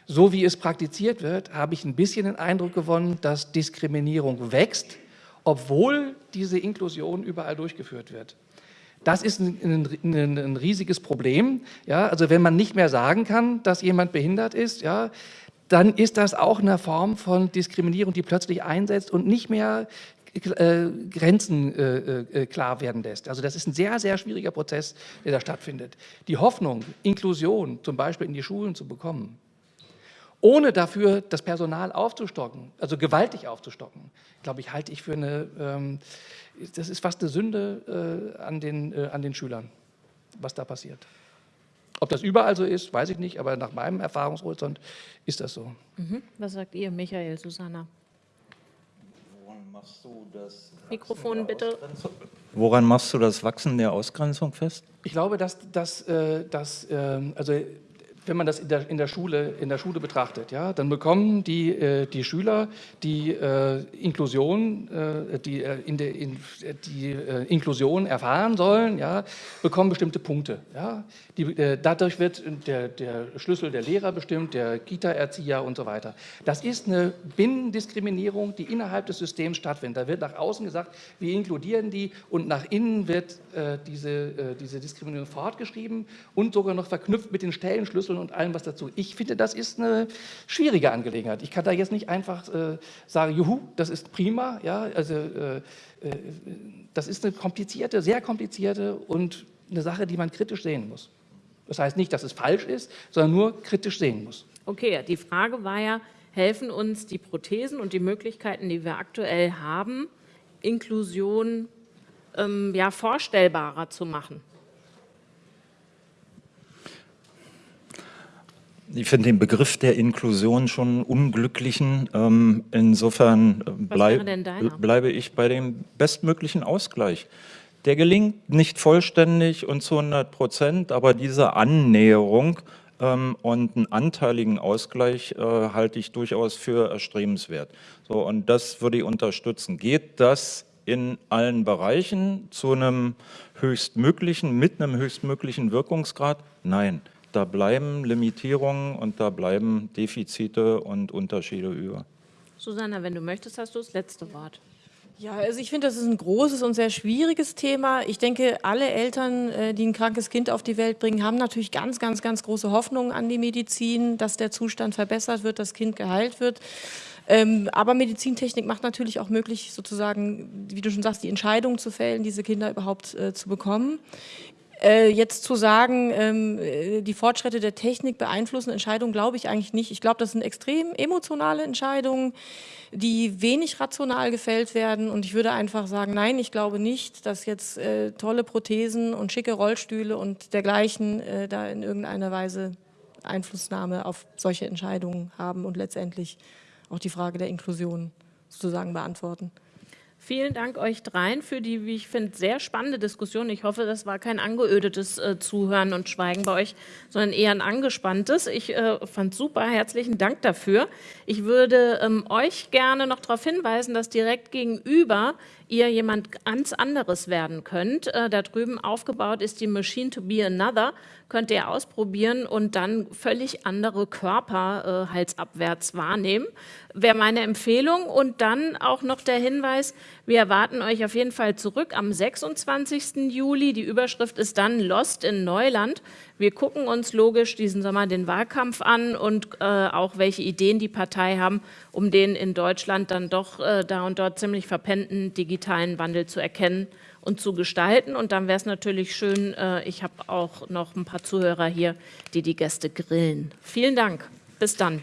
So wie es praktiziert wird, habe ich ein bisschen den Eindruck gewonnen, dass Diskriminierung wächst, obwohl diese Inklusion überall durchgeführt wird. Das ist ein, ein, ein, riesiges Problem. Ja, also wenn man nicht mehr sagen kann, dass jemand behindert ist, ja, dann ist das auch eine Form von Diskriminierung, die plötzlich einsetzt und nicht mehr äh, Grenzen äh, äh, klar werden lässt. Also das ist ein sehr, sehr schwieriger Prozess, der da stattfindet. Die Hoffnung, Inklusion zum Beispiel in die Schulen zu bekommen, ohne dafür das Personal aufzustocken, also gewaltig aufzustocken, glaube ich, halte ich für eine, ähm, das ist fast eine Sünde äh, an, den, äh, an den Schülern, was da passiert. Ob das überall so ist, weiß ich nicht, aber nach meinem Erfahrungshorizont ist das so. Mhm. Was sagt ihr, Michael, Susanna? machst du das Mikrofon bitte. Woran machst du das Wachsen der Ausgrenzung fest? Ich glaube, dass, dass, äh, dass äh, also wenn man das in der, in der, Schule, in der Schule betrachtet, ja, dann bekommen die, äh, die Schüler die äh, Inklusion, äh, die, äh, in der, in, die äh, Inklusion erfahren sollen, ja, bekommen bestimmte Punkte. Ja. Die, äh, dadurch wird der, der Schlüssel der Lehrer bestimmt, der Kita-Erzieher und so weiter. Das ist eine Binnendiskriminierung, die innerhalb des Systems stattfindet. Da wird nach außen gesagt, wir inkludieren die und nach innen wird diese, diese Diskriminierung fortgeschrieben und sogar noch verknüpft mit den Stellenschlüsseln und allem, was dazu. Ich finde, das ist eine schwierige Angelegenheit. Ich kann da jetzt nicht einfach äh, sagen, juhu, das ist prima. Ja, also, äh, äh, das ist eine komplizierte, sehr komplizierte und eine Sache, die man kritisch sehen muss. Das heißt nicht, dass es falsch ist, sondern nur kritisch sehen muss. Okay, die Frage war ja, helfen uns die Prothesen und die Möglichkeiten, die wir aktuell haben, Inklusion ähm, ja, vorstellbarer zu machen? Ich finde den Begriff der Inklusion schon unglücklichen. Ähm, insofern äh, bleib, bleibe ich bei dem bestmöglichen Ausgleich. Der gelingt nicht vollständig und zu 100 Prozent, aber diese Annäherung ähm, und einen anteiligen Ausgleich äh, halte ich durchaus für erstrebenswert. So, und das würde ich unterstützen. Geht das in allen Bereichen zu einem höchstmöglichen, mit einem höchstmöglichen Wirkungsgrad? Nein da bleiben Limitierungen und da bleiben Defizite und Unterschiede über. Susanna, wenn du möchtest, hast du das letzte Wort. Ja, also ich finde, das ist ein großes und sehr schwieriges Thema. Ich denke, alle Eltern, äh, die ein krankes Kind auf die Welt bringen, haben natürlich ganz, ganz, ganz große Hoffnungen an die Medizin, dass der Zustand verbessert wird, das Kind geheilt wird. Ähm, aber Medizintechnik macht natürlich auch möglich, sozusagen, wie du schon sagst, die Entscheidung zu fällen, diese Kinder überhaupt äh, zu bekommen. Äh, jetzt zu sagen, ähm, äh, die Fortschritte der Technik beeinflussen Entscheidungen, glaube ich eigentlich nicht. Ich glaube, das sind extrem emotionale Entscheidungen, die wenig rational gefällt werden. Und ich würde einfach sagen, nein, ich glaube nicht, dass jetzt äh, tolle Prothesen und schicke Rollstühle und dergleichen äh, da in irgendeiner Weise Einflussnahme auf solche Entscheidungen haben und letztendlich auch die Frage der Inklusion sozusagen beantworten. Vielen Dank euch dreien für die, wie ich finde, sehr spannende Diskussion. Ich hoffe, das war kein angeödetes äh, Zuhören und Schweigen bei euch, sondern eher ein angespanntes. Ich äh, fand super, herzlichen Dank dafür. Ich würde ähm, euch gerne noch darauf hinweisen, dass direkt gegenüber ihr jemand ganz anderes werden könnt. Äh, da drüben aufgebaut ist die Machine to be Another, könnt ihr ausprobieren und dann völlig andere Körper äh, halsabwärts wahrnehmen. Wäre meine Empfehlung. Und dann auch noch der Hinweis, wir erwarten euch auf jeden Fall zurück am 26. Juli. Die Überschrift ist dann Lost in Neuland. Wir gucken uns logisch diesen Sommer den Wahlkampf an und äh, auch welche Ideen die Partei haben, um den in Deutschland dann doch äh, da und dort ziemlich verpennten digitalen Wandel zu erkennen und zu gestalten. Und dann wäre es natürlich schön, äh, ich habe auch noch ein paar Zuhörer hier, die die Gäste grillen. Vielen Dank. Bis dann.